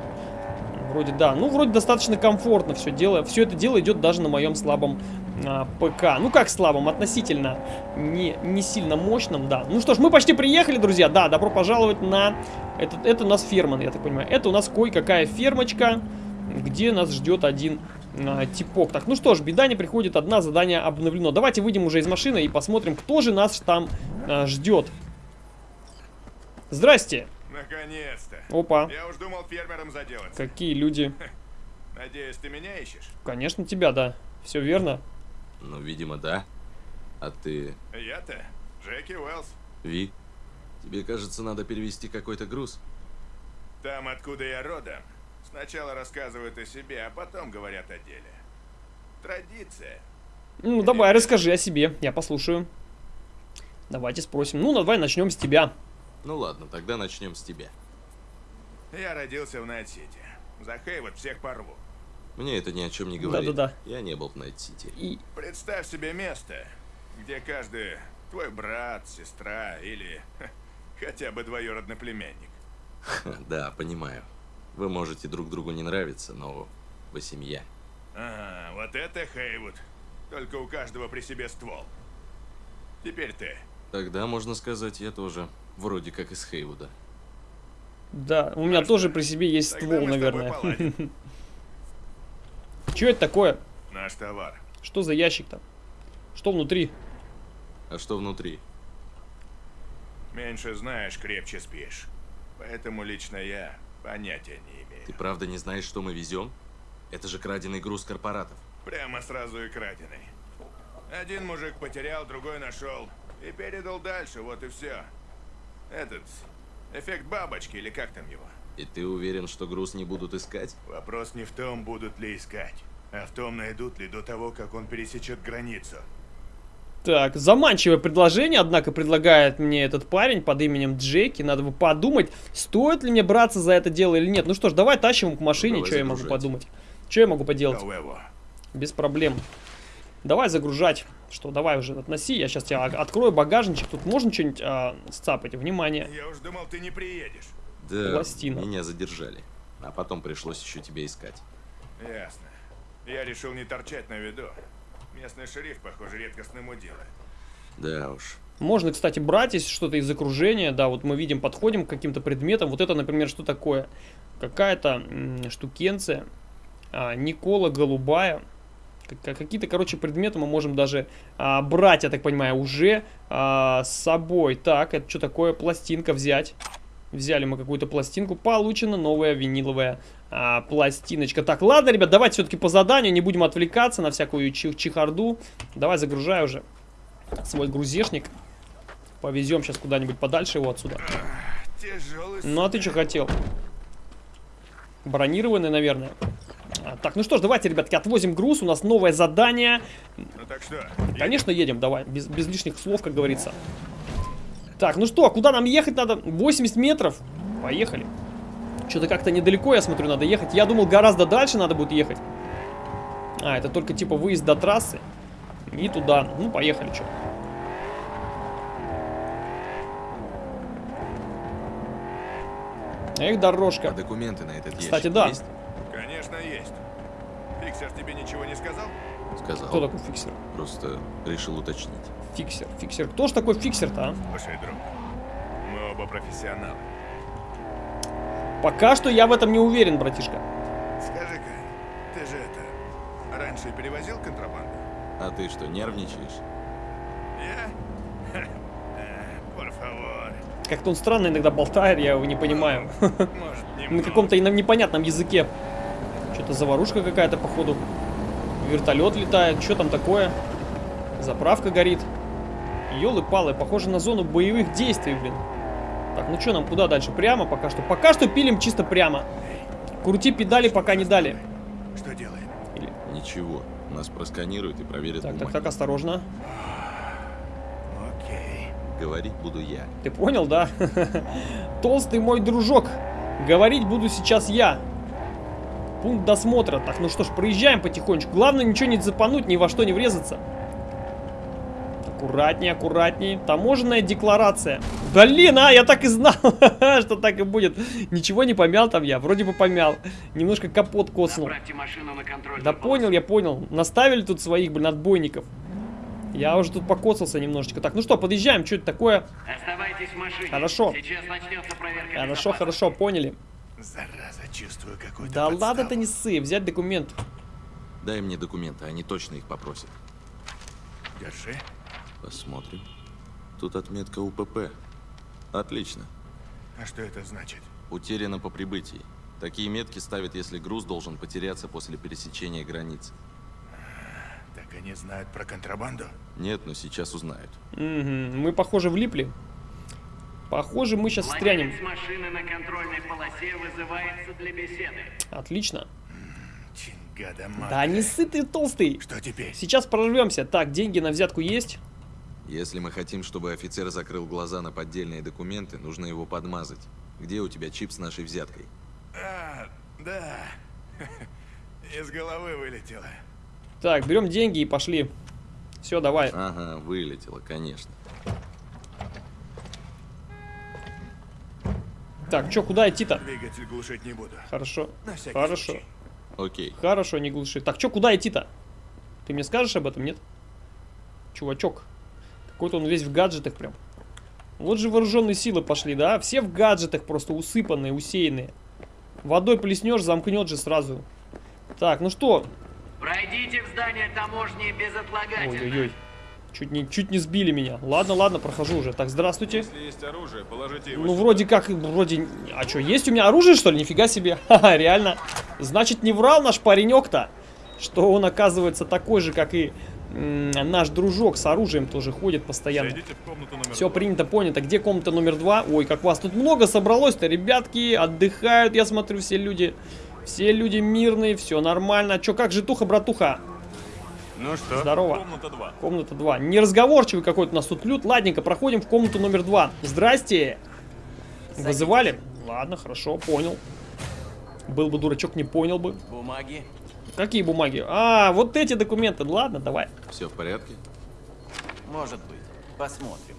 [SPEAKER 1] Вроде да, ну вроде достаточно комфортно все дело. Все это дело идет даже на моем слабом а, ПК. Ну как слабом, относительно не, не сильно мощном, да. Ну что ж, мы почти приехали, друзья. Да, добро пожаловать на... Это, это у нас ферма, я так понимаю. Это у нас кое-какая фермочка, где нас ждет один а, типок. Так, ну что ж, беда не приходит, одна задание обновлено. Давайте выйдем уже из машины и посмотрим, кто же нас там а, ждет. Здрасте.
[SPEAKER 5] Наконец-то.
[SPEAKER 1] Опа.
[SPEAKER 5] Я уж думал фермером заделаться.
[SPEAKER 1] Какие люди.
[SPEAKER 5] Надеюсь, ты меня ищешь?
[SPEAKER 1] Конечно, тебя, да. Все верно.
[SPEAKER 2] Ну, видимо, да. А ты,
[SPEAKER 5] Я-то Джеки Уэллс.
[SPEAKER 2] Ви? Тебе, кажется, надо перевести какой-то груз.
[SPEAKER 5] Там, откуда я родом, сначала рассказывают о себе, а потом говорят о деле. Традиция.
[SPEAKER 1] Ну, давай, расскажи о себе. Я послушаю. Давайте спросим. Ну, давай начнем с тебя.
[SPEAKER 2] Ну ладно, тогда начнем с тебя.
[SPEAKER 5] Я родился в Найт-Сити. За Хейвуд всех порву.
[SPEAKER 2] Мне это ни о чем не говорит.
[SPEAKER 1] Да-да-да.
[SPEAKER 2] Я не был в Найт-Сити.
[SPEAKER 1] И
[SPEAKER 5] Представь себе место, где каждый твой брат, сестра или ха, хотя бы двоюродный племянник.
[SPEAKER 2] Да, понимаю. Вы можете друг другу не нравиться, но вы семья.
[SPEAKER 5] Ага, вот это Хейвуд. Только у каждого при себе ствол. Теперь ты.
[SPEAKER 2] Тогда, можно сказать, я тоже вроде как из Хейвуда.
[SPEAKER 1] да, у меня тоже при себе есть
[SPEAKER 5] Тогда
[SPEAKER 1] ствол, наверное. Что это такое?
[SPEAKER 5] Наш товар.
[SPEAKER 1] Что за ящик там? Что внутри?
[SPEAKER 2] А что внутри?
[SPEAKER 5] Меньше знаешь, крепче спишь. Поэтому лично я понятия не имею.
[SPEAKER 2] Ты правда не знаешь, что мы везем? Это же краденый груз корпоратов.
[SPEAKER 5] Прямо сразу и краденый. Один мужик потерял, другой нашел. И передал дальше, вот и все. Этот... Эффект бабочки, или как там его?
[SPEAKER 2] И ты уверен, что груз не будут искать?
[SPEAKER 5] Вопрос не в том, будут ли искать, а в том, найдут ли до того, как он пересечет границу.
[SPEAKER 1] Так, заманчивое предложение, однако предлагает мне этот парень под именем Джеки. Надо бы подумать, стоит ли мне браться за это дело или нет. Ну что ж, давай тащим его к машине,
[SPEAKER 2] Давай
[SPEAKER 1] что я могу подумать. Что я могу поделать? Без проблем. Давай загружать. Что, давай уже относи. Я сейчас тебя открою багажничек. Тут можно что-нибудь а, сцапать? Внимание.
[SPEAKER 5] я уж думал, ты не приедешь.
[SPEAKER 2] Да,
[SPEAKER 1] Пластина.
[SPEAKER 2] меня задержали. А потом пришлось еще тебя искать.
[SPEAKER 5] Ясно. Я решил не торчать на виду. Местный шериф, похоже, редкостным дело.
[SPEAKER 2] Да уж.
[SPEAKER 1] Можно, кстати, брать, если что-то из окружения. Да, вот мы видим, подходим к каким-то предметам. Вот это, например, что такое? Какая-то штукенция. А, Никола голубая. Как- Какие-то, короче, предметы мы можем даже а, брать, я так понимаю, уже а, с собой. Так, это что такое? Пластинка взять. Взяли мы какую-то пластинку. Получена новая виниловая а, пластиночка. Так, ладно, ребят, давайте все-таки по заданию. Не будем отвлекаться на всякую чехарду. Давай, загружай уже свой грузешник. Повезем сейчас куда-нибудь подальше его отсюда. Ну а ты что хотел? Бронированный, наверное. А, так, ну что ж, давайте, ребятки, отвозим груз. У нас новое задание.
[SPEAKER 5] Ну так что?
[SPEAKER 1] Конечно, едем, давай. Без, без лишних слов, как говорится. Так, ну что, куда нам ехать надо? 80 метров. Поехали. Что-то как-то недалеко, я смотрю, надо ехать. Я думал, гораздо дальше надо будет ехать. А, это только типа выезд до трассы. И туда. Ну, поехали, что. Эх,
[SPEAKER 2] А
[SPEAKER 1] дорожка.
[SPEAKER 2] документы на этот
[SPEAKER 1] Кстати,
[SPEAKER 2] ящик
[SPEAKER 1] да.
[SPEAKER 2] есть?
[SPEAKER 5] Конечно, есть. Фиксер тебе ничего не сказал?
[SPEAKER 2] Сказал.
[SPEAKER 1] Кто такой фиксер?
[SPEAKER 2] Просто решил уточнить.
[SPEAKER 1] Фиксер, фиксер. Кто ж такой фиксер-то, а?
[SPEAKER 5] Слушай, друг, мы оба профессионалы.
[SPEAKER 1] Пока что я в этом не уверен, братишка.
[SPEAKER 5] Скажи-ка, ты же это, раньше перевозил контрабанду?
[SPEAKER 2] А ты что, нервничаешь?
[SPEAKER 5] Я? Э, Por favor.
[SPEAKER 1] Как-то он странно иногда болтает, я его не понимаю.
[SPEAKER 5] Может,
[SPEAKER 1] На каком-то непонятном языке. Что-то заварушка какая-то, походу. Вертолет летает. Что там такое? Заправка горит. Ёлы-палы, похоже на зону боевых действий, блин. Так, ну что нам, куда дальше? Прямо пока что. Пока что пилим чисто прямо. Крути педали, пока не дали.
[SPEAKER 5] Что делаем?
[SPEAKER 1] Или...
[SPEAKER 2] Ничего. Нас просканируют и проверят
[SPEAKER 1] Так, так,
[SPEAKER 2] бумаги.
[SPEAKER 1] так, осторожно.
[SPEAKER 5] Окей.
[SPEAKER 2] Говорить буду я.
[SPEAKER 1] Ты понял, да? Толстый мой дружок. Говорить буду сейчас я. Пункт досмотра. Так, ну что ж, проезжаем потихонечку. Главное ничего не запануть, ни во что не врезаться. Аккуратнее, аккуратнее. Таможенная декларация. Блин, а, я так и знал, что так и будет. Ничего не помял там я, вроде бы помял. Немножко капот коснул. Да понял, я понял. Наставили тут своих, блин, отбойников. Я уже тут покоцался немножечко. Так, ну что, подъезжаем, что это такое?
[SPEAKER 7] Оставайтесь в машине.
[SPEAKER 1] Хорошо.
[SPEAKER 7] Сейчас начнется проверка
[SPEAKER 1] Хорошо, хорошо, поняли.
[SPEAKER 5] Зараза, чувствую какую-то
[SPEAKER 1] Да ладно ты не ссы, взять документ.
[SPEAKER 2] Дай мне документы, они точно их попросят.
[SPEAKER 5] Держи.
[SPEAKER 2] Посмотрим. Тут отметка УПП. Отлично.
[SPEAKER 5] А что это значит?
[SPEAKER 2] Утеряно по прибытии. Такие метки ставят, если груз должен потеряться после пересечения границы.
[SPEAKER 5] Так они знают про контрабанду?
[SPEAKER 2] Нет, но сейчас узнают.
[SPEAKER 1] Мгм, Мы, похоже, влипли. Похоже, мы сейчас встрянем.
[SPEAKER 7] Владелец машины на контрольной полосе вызывается для беседы.
[SPEAKER 1] Отлично.
[SPEAKER 5] Чингада.
[SPEAKER 1] Да не ссы ты толстый.
[SPEAKER 5] Что теперь?
[SPEAKER 1] Сейчас прорвемся. Так, деньги на взятку есть.
[SPEAKER 2] Если мы хотим, чтобы офицер закрыл глаза на поддельные документы, нужно его подмазать. Где у тебя чип с нашей взяткой?
[SPEAKER 5] А, да. Из головы вылетело.
[SPEAKER 1] Так, берем деньги и пошли. Все, давай.
[SPEAKER 2] Ага, вылетело, конечно.
[SPEAKER 1] Так, что, куда идти-то?
[SPEAKER 5] Двигатель глушить не буду.
[SPEAKER 1] Хорошо. Хорошо.
[SPEAKER 5] случай.
[SPEAKER 2] Окей.
[SPEAKER 1] Хорошо, не глуши. Так, что, куда идти-то? Ты мне скажешь об этом, нет? Чувачок. Какой-то он весь в гаджетах прям. Вот же вооруженные силы пошли, да? Все в гаджетах просто усыпанные, усеянные. Водой плеснешь, замкнет же сразу. Так, ну что?
[SPEAKER 7] Пройдите в здание таможни безотлагательно.
[SPEAKER 1] Ой-ой-ой. Чуть не, чуть не сбили меня. Ладно, ладно, прохожу уже. Так, здравствуйте.
[SPEAKER 5] Если есть оружие, положите его
[SPEAKER 1] Ну,
[SPEAKER 5] сюда.
[SPEAKER 1] вроде как, вроде... А что, есть у меня оружие, что ли? Нифига себе. Ха-ха, реально. Значит, не врал наш паренек-то, что он, оказывается, такой же, как и наш дружок с оружием тоже ходит постоянно.
[SPEAKER 5] Зайдите
[SPEAKER 1] Все принято, понято. Где комната номер два? Ой, как вас тут много собралось-то, ребятки. Отдыхают, я смотрю, все люди. Все люди мирные, все нормально. Че, как житуха, братуха?
[SPEAKER 5] Ну что?
[SPEAKER 1] Здорово.
[SPEAKER 5] Комната 2.
[SPEAKER 1] Комната 2. Неразговорчивый какой-то у нас тут люд. Ладненько, проходим в комнату номер 2. Здрасте. Вызывали? Ладно, хорошо, понял. Был бы дурачок, не понял бы.
[SPEAKER 4] Бумаги?
[SPEAKER 1] Какие бумаги? А, вот эти документы. Ладно, давай.
[SPEAKER 2] Все в порядке?
[SPEAKER 4] Может быть. Посмотрим.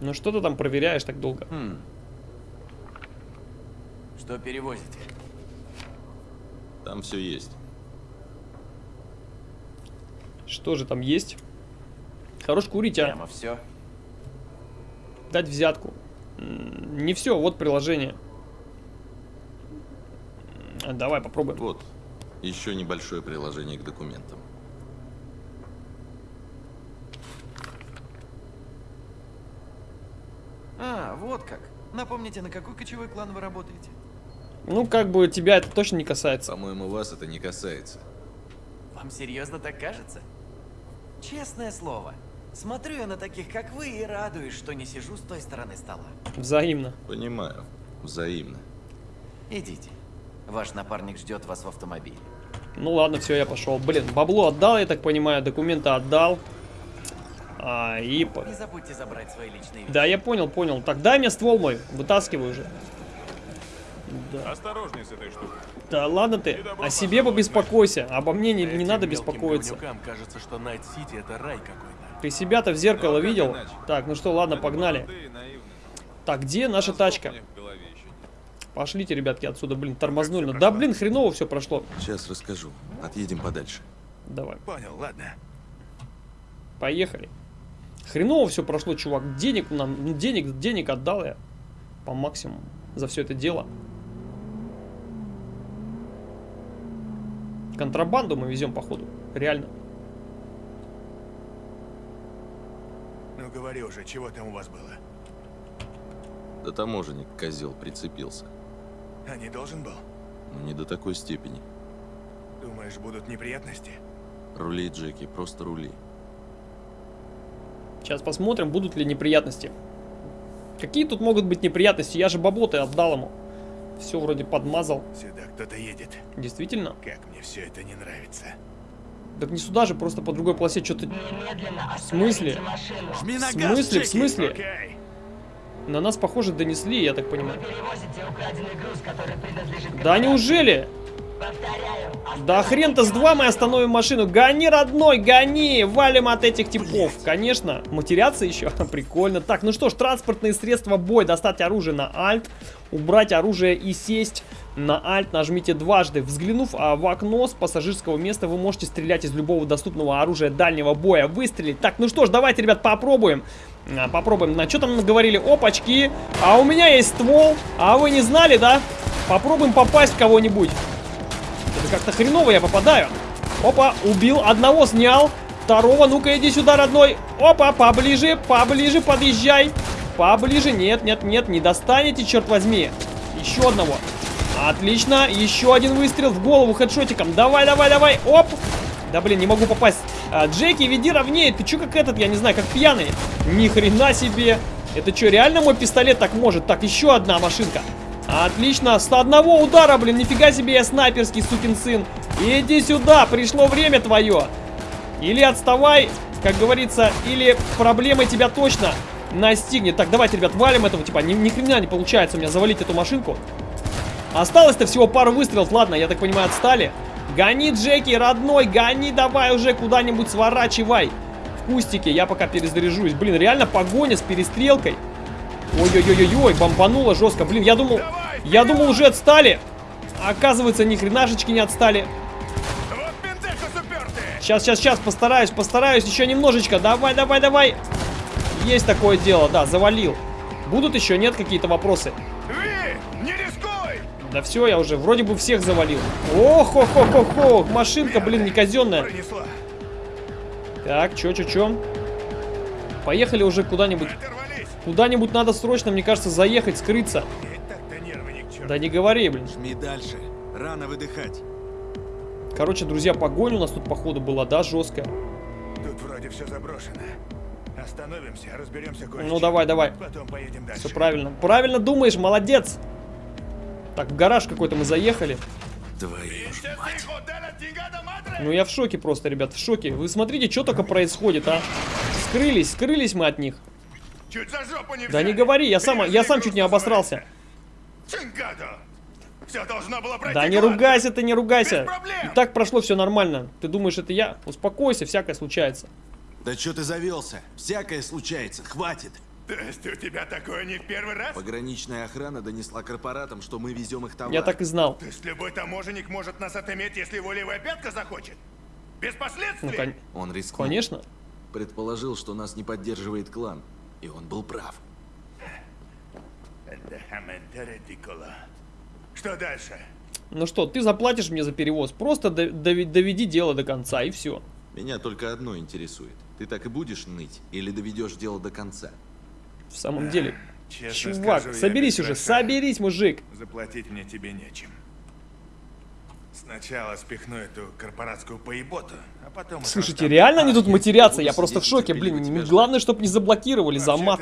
[SPEAKER 1] Ну что ты там проверяешь так долго?
[SPEAKER 4] Хм. Что перевозите?
[SPEAKER 2] Там все есть.
[SPEAKER 1] Что же там есть? Хорош курить, а.
[SPEAKER 4] Прямо все.
[SPEAKER 1] Дать взятку. Не все, вот приложение. Давай попробуем.
[SPEAKER 2] Вот. Еще небольшое приложение к документам.
[SPEAKER 8] А, вот как. Напомните, на какой кочевой клан вы работаете?
[SPEAKER 1] Ну, как бы тебя это точно не касается.
[SPEAKER 2] По-моему, вас это не касается.
[SPEAKER 8] Вам серьезно так кажется? Честное слово. Смотрю я на таких, как вы, и радуюсь, что не сижу с той стороны стола.
[SPEAKER 1] Взаимно.
[SPEAKER 2] Понимаю. Взаимно.
[SPEAKER 8] Идите. Ваш напарник ждет вас в автомобиле.
[SPEAKER 1] Ну ладно, все, я пошел. Блин, бабло отдал, я так понимаю, документы отдал. А, и...
[SPEAKER 8] Не забудьте забрать свои личные вещи.
[SPEAKER 1] Да, я понял, понял. Так, дай мне ствол мой, вытаскивай уже. Да.
[SPEAKER 5] Осторожней с этой штукой.
[SPEAKER 1] Да ладно ты, о себе побеспокойся, обо мне не, не надо беспокоиться.
[SPEAKER 9] кажется, что Найт-Сити это рай какой-то.
[SPEAKER 1] Ты себя-то в зеркало
[SPEAKER 2] Ну,
[SPEAKER 1] видел?
[SPEAKER 2] иначе?
[SPEAKER 1] Так, ну что, ладно, погнали. Так, где наша тачка?
[SPEAKER 5] У них в голове еще нет.
[SPEAKER 1] Пошлите, ребятки, отсюда, блин, тормознули.
[SPEAKER 5] Как
[SPEAKER 1] Ну, Да, блин, хреново все прошло.
[SPEAKER 2] Сейчас расскажу. Отъедем подальше.
[SPEAKER 1] Давай,
[SPEAKER 5] Понял, ладно.
[SPEAKER 1] поехали. Хреново все прошло, чувак. Денег нам, ну, денег, денег отдал я по максимуму за все это дело. Контрабанду мы везем, походу. Реально.
[SPEAKER 5] Ну говори уже, чего там у вас было?
[SPEAKER 2] Да таможенник, козел, прицепился.
[SPEAKER 5] А не должен был?
[SPEAKER 2] Но не до такой степени.
[SPEAKER 5] Думаешь, будут неприятности?
[SPEAKER 2] Рули, Джеки, просто рули.
[SPEAKER 1] Сейчас посмотрим, будут ли неприятности. Какие тут могут быть неприятности? Я же бабло-то отдал ему. Все вроде подмазал.
[SPEAKER 5] Сюда кто-то едет.
[SPEAKER 1] Действительно?
[SPEAKER 5] Как мне все это не нравится.
[SPEAKER 1] Так не сюда же, просто по другой полосе что-то... В смысле? В смысле? В смысле?
[SPEAKER 5] Окей.
[SPEAKER 1] На нас, похоже, донесли, я так понимаю. Да неужели? Да хрен-то с два мы остановим машину. Гони, родной, гони! Валим от этих типов. Конечно. Матерятся еще? Прикольно. Так, ну что ж, транспортные средства бой. Достать оружие на Alt. Убрать оружие и сесть на Alt. Нажмите дважды. Взглянув а, в окно с пассажирского места, вы можете стрелять из любого доступного оружия дальнего боя. Выстрелить. Так, ну что ж, давайте, ребят, попробуем. А, попробуем. На что там говорили? Опачки. А у меня есть ствол. А вы не знали, да? Попробуем попасть кого-нибудь. Это как-то хреново я попадаю. Опа, убил, одного снял. Второго, ну-ка иди сюда, родной. Опа, поближе, поближе, подъезжай. Поближе, нет, нет, нет, не достанете, черт возьми. Еще одного. Отлично, еще один выстрел в голову хедшотиком. Давай, давай, давай, оп. Да блин, не могу попасть. А, Джеки, веди ровнее. Ты че как этот, я не знаю, как пьяный. Ни хрена себе. Это что, реально мой пистолет так может? Так, еще одна машинка. Отлично, с одного удара, блин, нифига себе я снайперский сукин сын. Иди сюда, пришло время твое. Или отставай, как говорится, или проблемы тебя точно настигнет. Так, давайте, ребят, валим этого, типа, ни, ни хрена не получается у меня завалить эту машинку. Осталось-то всего пару выстрелов, ладно, я так понимаю, отстали. Гони, Джеки, родной, гони давай уже куда-нибудь сворачивай. В кустике, я пока перезаряжусь. Блин, реально погоня с перестрелкой. Ой-ой-ой-ой, бомбануло жестко. Блин, я думал, я думал уже отстали. Оказывается, ни хренашечки не отстали. Сейчас, сейчас, сейчас, постараюсь, постараюсь еще немножечко. Давай, давай, давай. Есть такое дело, да, завалил. Будут еще, нет, какие-то вопросы? Да все, я уже вроде бы всех завалил. ох ох ох ох ох машинка, блин, не казенная. Так, чё, чё, чё? Поехали уже куда-нибудь. Куда-нибудь надо срочно, мне кажется, заехать, скрыться. Да не говори, блин.
[SPEAKER 10] Жми дальше. Рано выдыхать.
[SPEAKER 1] Короче, друзья, погонь у нас тут, походу, была, да, жесткая.
[SPEAKER 5] Тут вроде все заброшено. Остановимся, разберемся кое
[SPEAKER 1] Ну, давай, давай.
[SPEAKER 5] Потом поедем дальше.
[SPEAKER 1] Все правильно. Правильно думаешь, молодец. Так, в гараж какой-то мы заехали.
[SPEAKER 10] Твою ж мать.
[SPEAKER 1] Ну, я в шоке просто, ребят, в шоке. Вы смотрите, что только происходит, а? Скрылись, скрылись мы от них.
[SPEAKER 5] Чуть за жопу не
[SPEAKER 1] Да не говори, я сам, я сам чуть не обосрался.
[SPEAKER 5] Все должно было пройти
[SPEAKER 1] Да не
[SPEAKER 5] гладко.
[SPEAKER 1] ругайся ты, не ругайся. И так прошло все нормально. Ты думаешь, это я? Успокойся, всякое случается.
[SPEAKER 10] Да что ты завелся? Всякое случается. Хватит.
[SPEAKER 5] То есть у тебя такое не в первый раз?
[SPEAKER 10] Пограничная охрана донесла корпоратам, что мы везем их товар.
[SPEAKER 1] Я так и знал.
[SPEAKER 5] То есть любой таможенник может нас отыметь, если его левая пятка захочет? Без последствий?
[SPEAKER 1] Ну, кон-
[SPEAKER 10] Он рискнул.
[SPEAKER 1] конечно.
[SPEAKER 10] Предположил, что нас не поддерживает клан. И он был прав.
[SPEAKER 5] Что дальше?
[SPEAKER 1] Ну что, ты заплатишь мне за перевоз. Просто доведи дело до конца, и все.
[SPEAKER 2] Меня только одно интересует. Ты так и будешь ныть или доведешь дело до конца?
[SPEAKER 1] В самом деле.
[SPEAKER 5] Честно
[SPEAKER 1] Чувак,
[SPEAKER 5] скажу,
[SPEAKER 1] соберись уже, соберись, мужик.
[SPEAKER 5] Заплатить мне тебе нечем. Сначала спихну эту корпоратскую поеботу, а потом...
[SPEAKER 1] Слушайте, реально они тут
[SPEAKER 2] я
[SPEAKER 1] матерятся? Я просто в шоке, блин. Главное, чтобы не заблокировали за мат.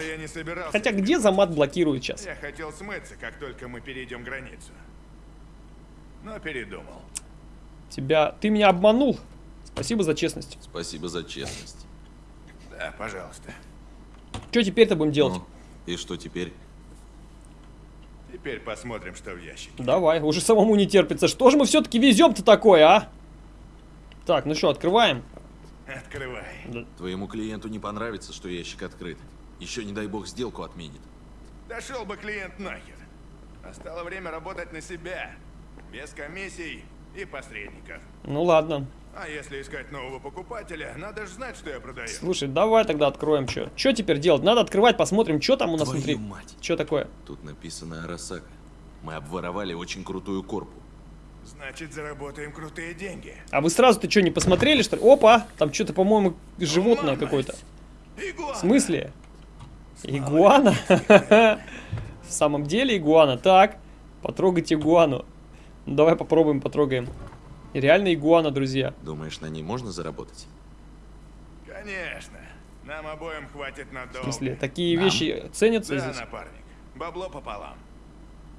[SPEAKER 1] Хотя где за мат блокируют сейчас?
[SPEAKER 5] Я хотел смыться, как только мы перейдем границу. Но передумал.
[SPEAKER 1] Тебя... Ты меня обманул. Спасибо за честность.
[SPEAKER 2] Спасибо за честность.
[SPEAKER 5] Да, пожалуйста.
[SPEAKER 1] Что теперь-то будем делать?
[SPEAKER 2] Ну, и что теперь?
[SPEAKER 5] Теперь посмотрим, что в ящике.
[SPEAKER 1] Давай, уже самому не терпится. Что же мы все-таки везем-то такое, а? Так, ну что, открываем.
[SPEAKER 5] Открывай.
[SPEAKER 2] Твоему клиенту не понравится, что ящик открыт. Еще, не дай бог, сделку отменит.
[SPEAKER 5] Дошел бы клиент нахер. Настало время работать на себя. Без комиссий и посредников.
[SPEAKER 1] Ну ладно.
[SPEAKER 5] А если искать нового покупателя, надо же знать, что я продаю.
[SPEAKER 1] Слушай, давай тогда откроем что. Что теперь делать? Надо открывать, посмотрим, что там у нас
[SPEAKER 10] Твою
[SPEAKER 1] внутри.
[SPEAKER 10] мать.
[SPEAKER 1] Что такое?
[SPEAKER 2] Тут написано Арасака. Мы обворовали очень крутую корпу.
[SPEAKER 5] Значит, заработаем крутые деньги.
[SPEAKER 1] А вы сразу-то что, не посмотрели, что ли? Опа! Там что-то, по-моему, животное какое-то. В смысле? Игуана? В самом деле игуана. Так, потрогать игуану. Ну, давай попробуем, потрогаем. Реально игуана, друзья.
[SPEAKER 2] Думаешь, на ней можно заработать?
[SPEAKER 5] Конечно. Нам обоим хватит
[SPEAKER 1] В
[SPEAKER 5] надолго.
[SPEAKER 1] смысле, такие вещи ценятся
[SPEAKER 5] Да,
[SPEAKER 1] здесь?
[SPEAKER 5] напарник. Бабло пополам.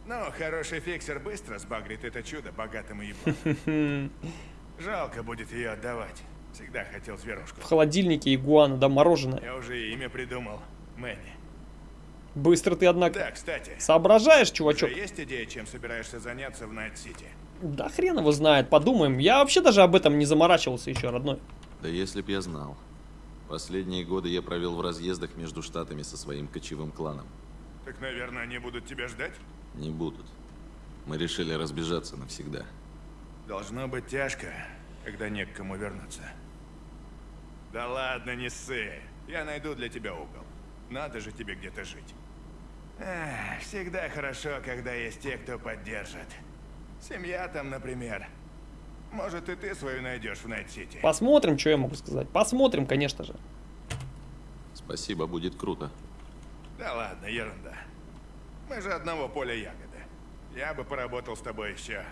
[SPEAKER 5] Но хороший фиксер быстро сбагрит это чудо богатым и ебаным. Жалко будет ее отдавать. Всегда хотел зверушку.
[SPEAKER 1] В холодильнике игуана, да, мороженое.
[SPEAKER 5] Я уже имя придумал. Мэнни.
[SPEAKER 1] Быстро ты, однако.
[SPEAKER 5] Да, кстати.
[SPEAKER 1] Соображаешь,
[SPEAKER 5] Уже
[SPEAKER 1] чувачок?
[SPEAKER 5] есть идея, чем собираешься заняться в Найт-Сити?
[SPEAKER 1] Да хрен его знает, подумаем. Я вообще даже об этом не заморачивался еще, родной.
[SPEAKER 2] Да если б я знал. Последние годы я провел в разъездах между штатами со своим кочевым кланом.
[SPEAKER 5] Так, наверное, они будут тебя ждать?
[SPEAKER 2] Не будут. Мы решили разбежаться навсегда.
[SPEAKER 5] Должно быть тяжко, когда не к кому вернуться. Да ладно, не ссы. Я найду для тебя угол. Надо же тебе где-то жить. Эх, всегда хорошо, когда есть те, кто поддержит. Семья там, например. Может, и ты свою найдешь в Найт-Сити.
[SPEAKER 1] Посмотрим, что я могу сказать. Посмотрим, конечно же.
[SPEAKER 2] Спасибо, будет круто.
[SPEAKER 5] Да ладно, ерунда. Мы же одного поля ягоды. Я бы поработал с тобой еще,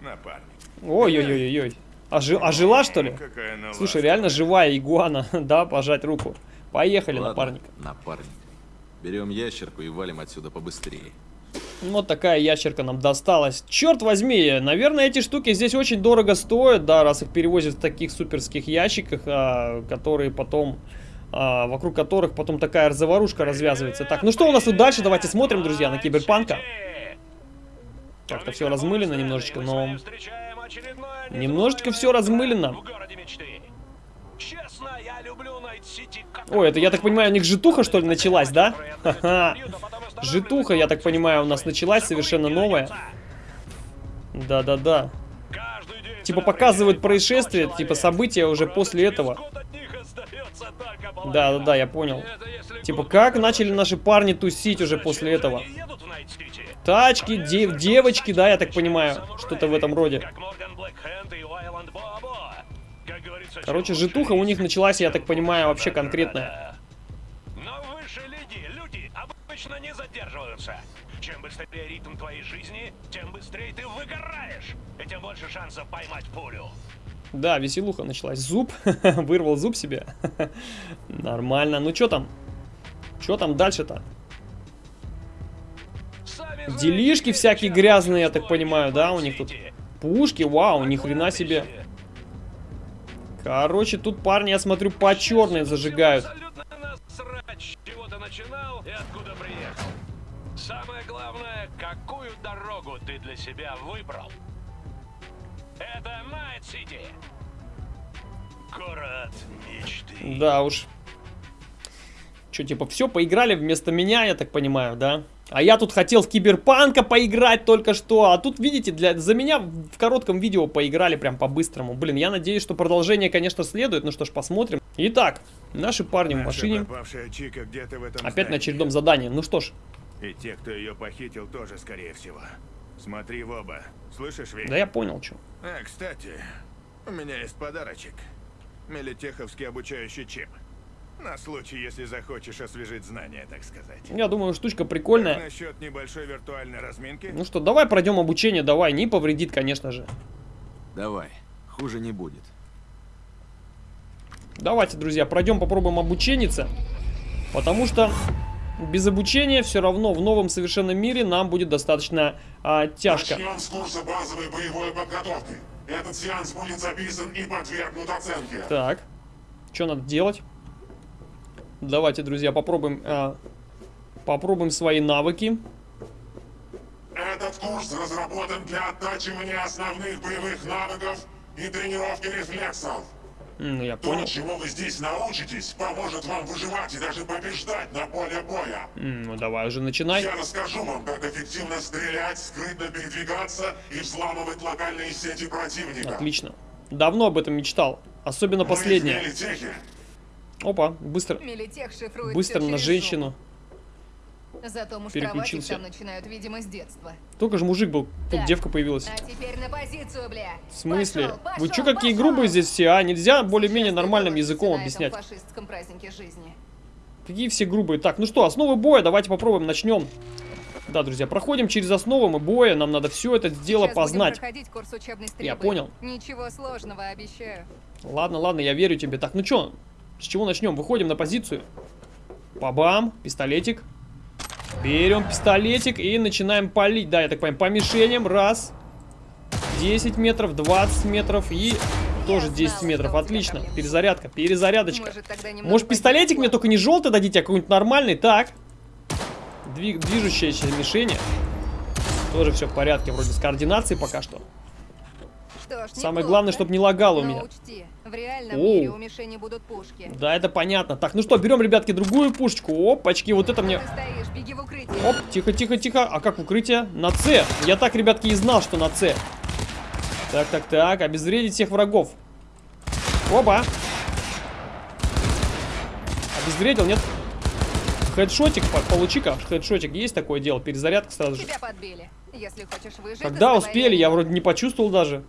[SPEAKER 5] напарник.
[SPEAKER 1] Ой-ой-ой-ой. А, жи- а жила, что ли?
[SPEAKER 5] Какая она
[SPEAKER 1] Слушай, реально живая игуана. да, пожать руку. Поехали,
[SPEAKER 2] Ладно,
[SPEAKER 1] напарник.
[SPEAKER 2] Напарник. Берем ящерку и валим отсюда побыстрее.
[SPEAKER 1] Вот такая ящерка нам досталась. Черт возьми, наверное, эти штуки здесь очень дорого стоят, да, раз их перевозят в таких суперских ящиках, а, которые потом а, вокруг которых потом такая заварушка развязывается. Так, ну что у нас тут дальше? Давайте смотрим, друзья, на Киберпанка. Как-то все размылено немножечко, но... Немножечко все размылено. Ой, это, я так понимаю, у них житуха, что ли, началась, да? Ха-ха. Житуха, я так понимаю, у нас началась совершенно новая. Да-да-да. Типа показывают происшествие, типа события уже после этого. Да-да-да, я понял. Типа как начали наши парни тусить уже после этого? Тачки, дев девочки, да, я так понимаю, что-то в этом роде. Короче, житуха у них началась, я так понимаю, вообще конкретная.
[SPEAKER 6] Но выше люди, люди обычно не задерживаются. Чем быстрее ритм твоей жизни, тем быстрее ты выгораешь, и тем больше шансов поймать пулю.
[SPEAKER 1] Да, веселуха началась. Зуб. Вырвал зуб себе. Нормально. Ну, что там? Что там дальше-то? Делишки всякие грязные, я так понимаю, да, у них тут? Пушки, вау, ни хрена себе. Короче, тут парни, я смотрю, по черной зажигают.
[SPEAKER 6] Самое главное, какую дорогу ты для себя выбрал. Это Найт-Сити. Город мечты.
[SPEAKER 1] Да уж. Что, типа, все, поиграли вместо меня, я так понимаю, да? А я тут хотел в Киберпанка поиграть только что. А тут, видите, для, за меня в коротком видео поиграли прям по-быстрому. Блин, я надеюсь, что продолжение, конечно, следует. Ну что ж, посмотрим. Итак, наши парни в машине.
[SPEAKER 5] Чика в этом
[SPEAKER 1] Опять
[SPEAKER 5] здании.
[SPEAKER 1] на очередном задании. Ну что ж.
[SPEAKER 5] И те, кто ее похитил, тоже, скорее всего. Смотри в оба. Слышишь, Ви?
[SPEAKER 1] Да я понял, что.
[SPEAKER 5] А, кстати, у меня есть подарочек. Мелитеховский обучающий чип. На случай, если захочешь освежить знания, так сказать.
[SPEAKER 1] Я думаю, штучка
[SPEAKER 5] Как
[SPEAKER 1] прикольная.
[SPEAKER 5] насчет небольшой виртуальной разминки?
[SPEAKER 1] Ну что, давай пройдем обучение, давай. Не повредит, конечно же.
[SPEAKER 10] Давай, хуже не будет.
[SPEAKER 1] Давайте, друзья, пройдем, попробуем обучениться. Потому что без обучения все равно в новом совершенно мире нам будет достаточно а, тяжко.
[SPEAKER 11] Начнем с курса базовой боевой подготовки. Этот сеанс будет записан и подвергнут оценке.
[SPEAKER 1] Так, что надо делать? Давайте, друзья, попробуем, а, попробуем свои навыки.
[SPEAKER 11] Этот курс разработан для оттачивания основных боевых навыков и тренировки рефлексов.
[SPEAKER 1] Ну, я
[SPEAKER 11] То,
[SPEAKER 1] понял.
[SPEAKER 11] чему вы здесь научитесь, поможет вам выживать и даже побеждать на поле боя.
[SPEAKER 1] Ну, давай уже начинай.
[SPEAKER 11] Я расскажу вам, как эффективно стрелять, скрытно передвигаться и взламывать локальные сети противника.
[SPEAKER 1] Отлично. Давно об этом мечтал. Особенно последнее. Опа, быстро, быстро на женщину.
[SPEAKER 12] Зато
[SPEAKER 1] Переключился.
[SPEAKER 12] там начинают, видимо, с детства.
[SPEAKER 1] Только же мужик был, тут
[SPEAKER 12] Так,
[SPEAKER 1] девка появилась.
[SPEAKER 12] А теперь на позицию, бля.
[SPEAKER 1] В смысле?
[SPEAKER 12] Пошел,
[SPEAKER 1] Вы
[SPEAKER 12] пошел,
[SPEAKER 1] чё какие
[SPEAKER 12] пошел.
[SPEAKER 1] грубые здесь все, а? Нельзя более-менее нормальным языком объяснять.
[SPEAKER 12] Фашистском празднике жизни.
[SPEAKER 1] Какие все грубые. Так, ну что, основы боя, давайте попробуем, начнем. Да, друзья, проходим через основы мы боя, нам надо все это дело
[SPEAKER 12] Сейчас
[SPEAKER 1] познать.
[SPEAKER 12] курс учебной стрельбы.
[SPEAKER 1] Я понял.
[SPEAKER 12] Ничего сложного, обещаю.
[SPEAKER 1] Ладно, ладно, я верю тебе. Так, ну чё, с чего начнем? Выходим на позицию. Пабам, пистолетик. Берем пистолетик и начинаем палить. Да, я так понимаю, по мишеням. Раз. 10 метров, 20 метров и тоже 10 метров. Отлично. Перезарядка, перезарядочка.
[SPEAKER 12] Может,
[SPEAKER 1] Может, пистолетик мне только не желтый дадите, а какой-нибудь нормальный? Так. Двиг, движущееся мишени. Тоже все в порядке, вроде с координацией пока что.
[SPEAKER 12] Что ж,
[SPEAKER 1] Самое
[SPEAKER 12] неплохо.
[SPEAKER 1] главное, чтобы не лагало у меня.
[SPEAKER 12] учти, в реальном
[SPEAKER 1] Оу.
[SPEAKER 12] мире у мишени будут пушки.
[SPEAKER 1] Да, это понятно. Так, ну что, берем, ребятки, другую пушечку. Опачки, вот это мне... Оп, тихо, тихо, тихо. А как укрытие? На С. Я так, ребятки, и знал, что на С. Так, так, так. Обезвредить всех врагов. Опа. Обезвредил, нет? Хедшотик, по- получи-ка. Хедшотик есть такое дело. Перезарядка сразу же.
[SPEAKER 12] Тебя подбили. Если хочешь выжить,
[SPEAKER 1] Когда успели? Я вроде не почувствовал даже.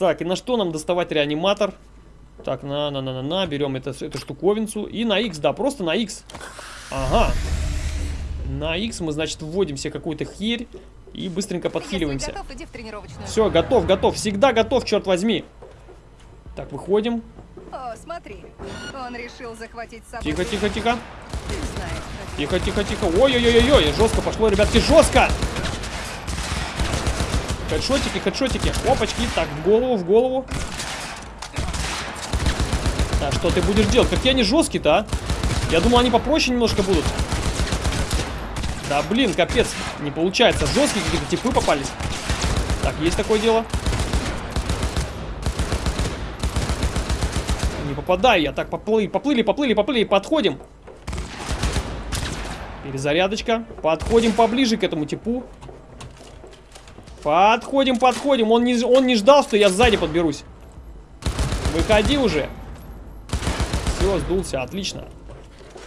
[SPEAKER 1] Так, и на что нам доставать реаниматор? Так, на, на, на, на, на, берем это, эту штуковинцу. И на X, да, просто на X. Ага. На X мы, значит, вводим себе какую-то херь и быстренько подхиливаемся.
[SPEAKER 12] готов, иди в тренировочную.
[SPEAKER 1] Все, готов, готов. Всегда готов, черт возьми. Так, выходим.
[SPEAKER 12] О, смотри. Он решил захватить с собой...
[SPEAKER 1] Тихо, тихо, тихо.
[SPEAKER 12] Знаешь,
[SPEAKER 1] Тихо, тихо, тихо. Ой-ой-ой-ой, жестко пошло, ребятки, жестко. Хедшотики, хедшотики. Опачки. Так, в голову, в голову. Так, что ты будешь делать? Какие они жесткие-то, а? Я думал, они попроще немножко будут. Да, блин, капец. Не получается. Жесткие какие-то типы попались. Так, есть такое дело. Не попадаю я. Так, поплыли, поплыли, поплыли, поплыли. Подходим. Перезарядочка. Подходим поближе к этому типу. Подходим, подходим. Он не, он не ждал, что я сзади подберусь. Выходи уже. Все, сдулся, отлично.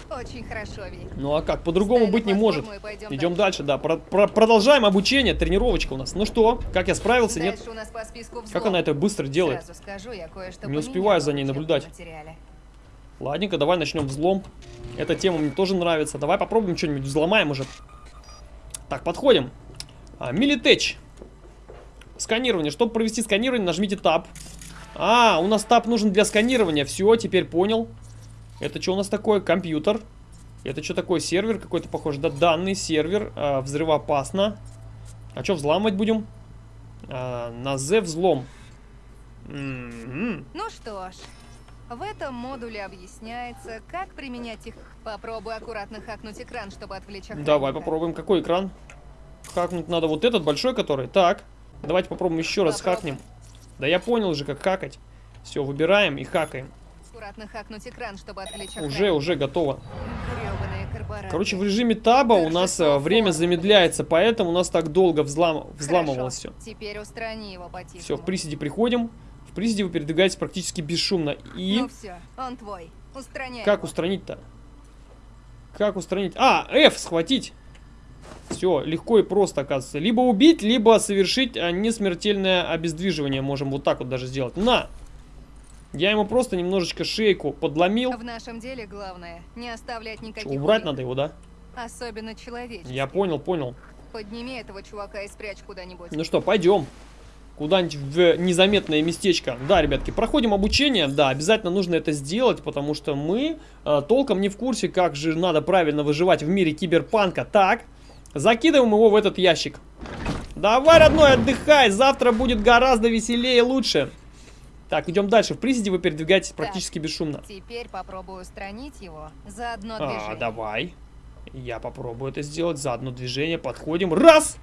[SPEAKER 12] Очень хорошо, Ви.
[SPEAKER 1] Ну а как, по-другому быть не может. Идем дальше, да. Про про продолжаем обучение, тренировочка у нас. Ну что, как я справился, нет?
[SPEAKER 12] Дальше у нас по списку взлом.
[SPEAKER 1] Как она это быстро делает?
[SPEAKER 12] Скажу, я
[SPEAKER 1] Не успеваю за ней наблюдать.
[SPEAKER 12] материале.
[SPEAKER 1] Ладненько, давай начнем взлом. Эта тема мне тоже нравится. Давай попробуем что-нибудь взломаем уже. Так, подходим. А, Милитеч. Сканирование. Чтобы провести сканирование, нажмите Tab. А, у нас Tab нужен для сканирования. Все, теперь понял. Это что у нас такое? Компьютер. Это что такое? Сервер какой-то похож. Да, данный сервер. А, взрывоопасно. А что, взламывать будем? А, на Z взлом. М-м.
[SPEAKER 12] Ну что ж, в этом модуле объясняется, как применять их. Попробуй аккуратно хакнуть экран, чтобы отвлечь охранника.
[SPEAKER 1] Давай попробуем. Какой экран? Хакнуть надо вот этот большой, который. Так, давайте попробуем еще раз хакнем. Да я понял уже, как хакать. Все, выбираем и хакаем.
[SPEAKER 12] Аккуратно хакнуть экран, чтобы отвлечь
[SPEAKER 1] Уже, уже готово. Короче, в режиме таба у нас э, время замедляется, поэтому у нас так долго взлам... взламывалось все.
[SPEAKER 12] Теперь устрани его
[SPEAKER 1] Все, в приседе приходим. В приседе вы передвигаетесь практически бесшумно. И
[SPEAKER 12] Ну все, он твой. Устраняй
[SPEAKER 1] как устранить-то? Как устранить? А, F схватить. Все, легко и просто, оказывается. Либо убить, либо совершить а, несмертельное обездвиживание. Можем вот так вот даже сделать. На! Я ему просто немножечко шейку подломил.
[SPEAKER 12] В нашем деле главное не оставлять никаких
[SPEAKER 1] убрать
[SPEAKER 12] улик.
[SPEAKER 1] надо его, да?
[SPEAKER 12] Особенно человеческих.
[SPEAKER 1] Я понял, понял.
[SPEAKER 12] Подними этого чувака и спрячь куда-нибудь.
[SPEAKER 1] Ну что, пойдем. Куда-нибудь в незаметное местечко. Да, ребятки, проходим обучение. Да, обязательно нужно это сделать, потому что мы э, толком не в курсе, как же надо правильно выживать в мире киберпанка. Так, закидываем его в этот ящик. Давай, родной, отдыхай. Завтра будет гораздо веселее и лучше. Так, идем дальше. В приседе вы передвигаетесь практически бесшумно.
[SPEAKER 12] Теперь попробую устранить его за одно
[SPEAKER 1] А,
[SPEAKER 12] движение.
[SPEAKER 1] давай. Я попробую это сделать. За одно движение подходим. Раз!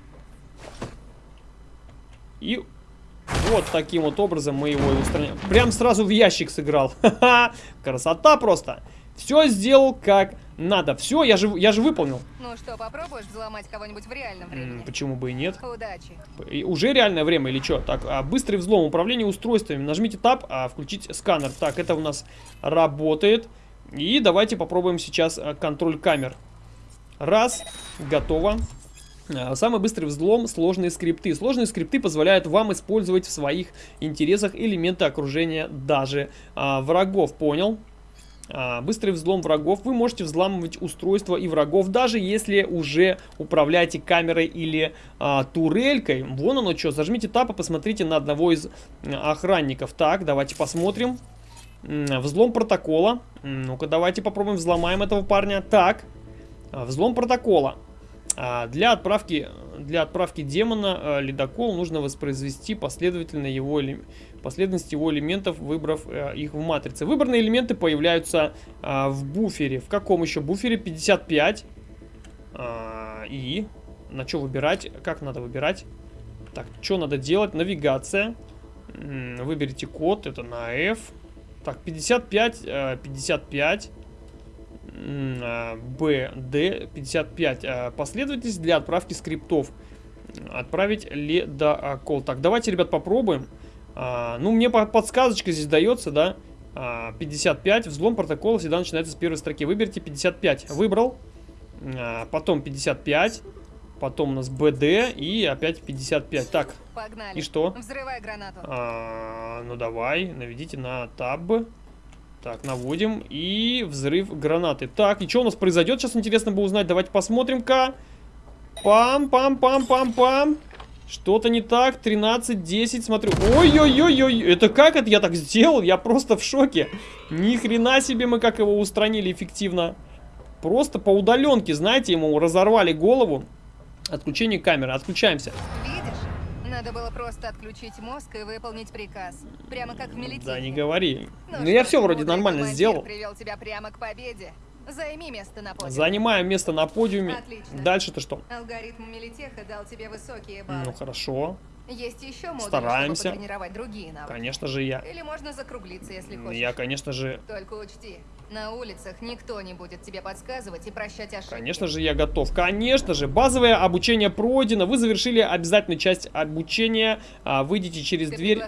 [SPEAKER 1] И вот таким вот образом мы его и устраняем. Прям сразу в ящик сыграл. Ха-ха! Красота просто. Все сделал как надо. Все, я же, я же выполнил.
[SPEAKER 12] Ну что, попробуешь взломать кого-нибудь в реальном времени?
[SPEAKER 1] М, Почему бы и нет?
[SPEAKER 12] Удачи.
[SPEAKER 1] И уже реальное время или что? Так, а, быстрый взлом, управление устройствами. Нажмите Tab, а, включить сканер. Так, это у нас работает. И давайте попробуем сейчас а, контроль камер. Раз, готово. А, Самый быстрый взлом – сложные скрипты. Сложные скрипты позволяют вам использовать в своих интересах элементы окружения даже а, врагов. Понял? А, быстрый взлом врагов. Вы можете взламывать устройства и врагов, даже если уже управляете камерой или а, турелькой. Вон оно что. Зажмите тап и посмотрите на одного из охранников. Так, давайте посмотрим. Взлом протокола. Ну-ка, давайте попробуем взломаем этого парня. Так, взлом протокола. А, Для отправки, для отправки демона э, ледокол нужно воспроизвести последовательно его последовательность его элементов, выбрав э, их в матрице. Выбранные элементы появляются а, в буфере. В каком еще буфере? 55. А, и на что выбирать? Как надо выбирать? Так, что надо делать? Навигация. Выберите код, это на F. Так, 55, э, 55. М, а, Б, Д, 55. А, Последовательность для отправки скриптов. Отправить ледокол. Так, давайте, ребят, попробуем. А, ну, мне по- подсказочка здесь дается, да? А, 55. Взлом протокола всегда начинается с первой строки. Выберите 55. Выбрал. А, потом 55. Потом у нас БД и опять 55. Так,
[SPEAKER 12] Погнали.
[SPEAKER 1] И что?
[SPEAKER 12] Взрывай гранату.
[SPEAKER 1] а, ну давай, наведите на таб. Так, наводим. И взрыв гранаты. Так, и что у нас произойдет? Сейчас интересно бы узнать. Давайте посмотрим-ка. Пам-пам-пам-пам-пам. Что-то не так. 13, 10, смотрю. Ой-ой-ой-ой. Это как это я так сделал? Я просто в шоке. Ни хрена себе мы как его устранили эффективно. Просто по удаленке, знаете, ему разорвали голову. Отключение камеры. Отключаемся.
[SPEAKER 12] Видишь? Надо было просто отключить мозг и выполнить приказ. Прямо как в милиции.
[SPEAKER 1] Да не говори.
[SPEAKER 12] Ну
[SPEAKER 1] Ну я все вроде нормально сделал.
[SPEAKER 12] привел тебя прямо к победе. Займи место на подиуме.
[SPEAKER 1] Занимаем место на подиуме.
[SPEAKER 12] Отлично.
[SPEAKER 1] Дальше-то что?
[SPEAKER 12] Алгоритм Мелитеха дал тебе высокие баллы.
[SPEAKER 1] Ну, хорошо.
[SPEAKER 12] Есть еще модули,
[SPEAKER 1] Стараемся.
[SPEAKER 12] чтобы потренировать другие навыки.
[SPEAKER 1] Конечно же я.
[SPEAKER 12] Или можно закруглиться, если хочешь.
[SPEAKER 1] Я, конечно же,
[SPEAKER 12] Только учти, на улицах никто не будет тебе подсказывать и прощать ошибки.
[SPEAKER 1] Конечно же, я готов. Конечно же, базовое обучение пройдено. Вы завершили обязательную часть обучения. А, Выйдите через
[SPEAKER 12] Ты
[SPEAKER 1] дверь,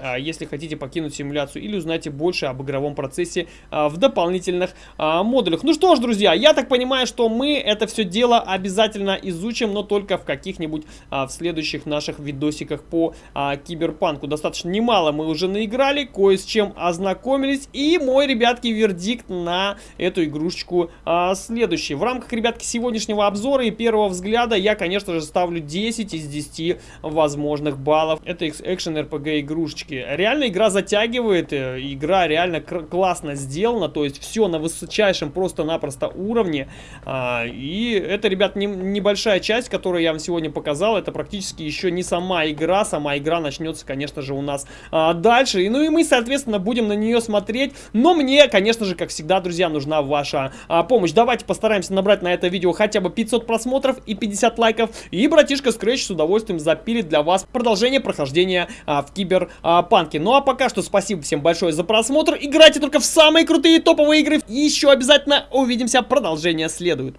[SPEAKER 1] а, если хотите покинуть симуляцию или узнайте больше об игровом процессе а, в дополнительных модулях. Ну что ж, друзья, я так понимаю, что мы это все дело обязательно изучим, но только в каких-нибудь в следующих наших видосиках по а, киберпанку. Достаточно немало мы уже наиграли, кое с чем ознакомились. И мой, ребятки, вердикт на эту игрушечку а, следующий. В рамках, ребятки, сегодняшнего обзора и первого взгляда я, конечно же, ставлю 10 из 10 возможных баллов. Это экшен RPG игрушечки. Реально игра затягивает, э, игра реально классно сделана, то есть все на высочайшем просто-напросто уровне. А, и это, ребят, не- небольшая часть, которую я вам сегодня показал, это практически еще не сама игра, сама игра начнется, конечно же, у нас а, дальше. И, ну и мы, соответственно, будем на нее смотреть, но мне, конечно же, как всегда, друзья, нужна ваша а, помощь. Давайте постараемся набрать на это видео хотя бы 500 просмотров и 50 лайков, и братишка Scratch с удовольствием запилит для вас продолжение прохождения а, в Киберпанке. Ну а пока что спасибо всем большое за просмотр, играйте только в самые крутые топовые игры, и еще обязательно увидимся, продолжение следует.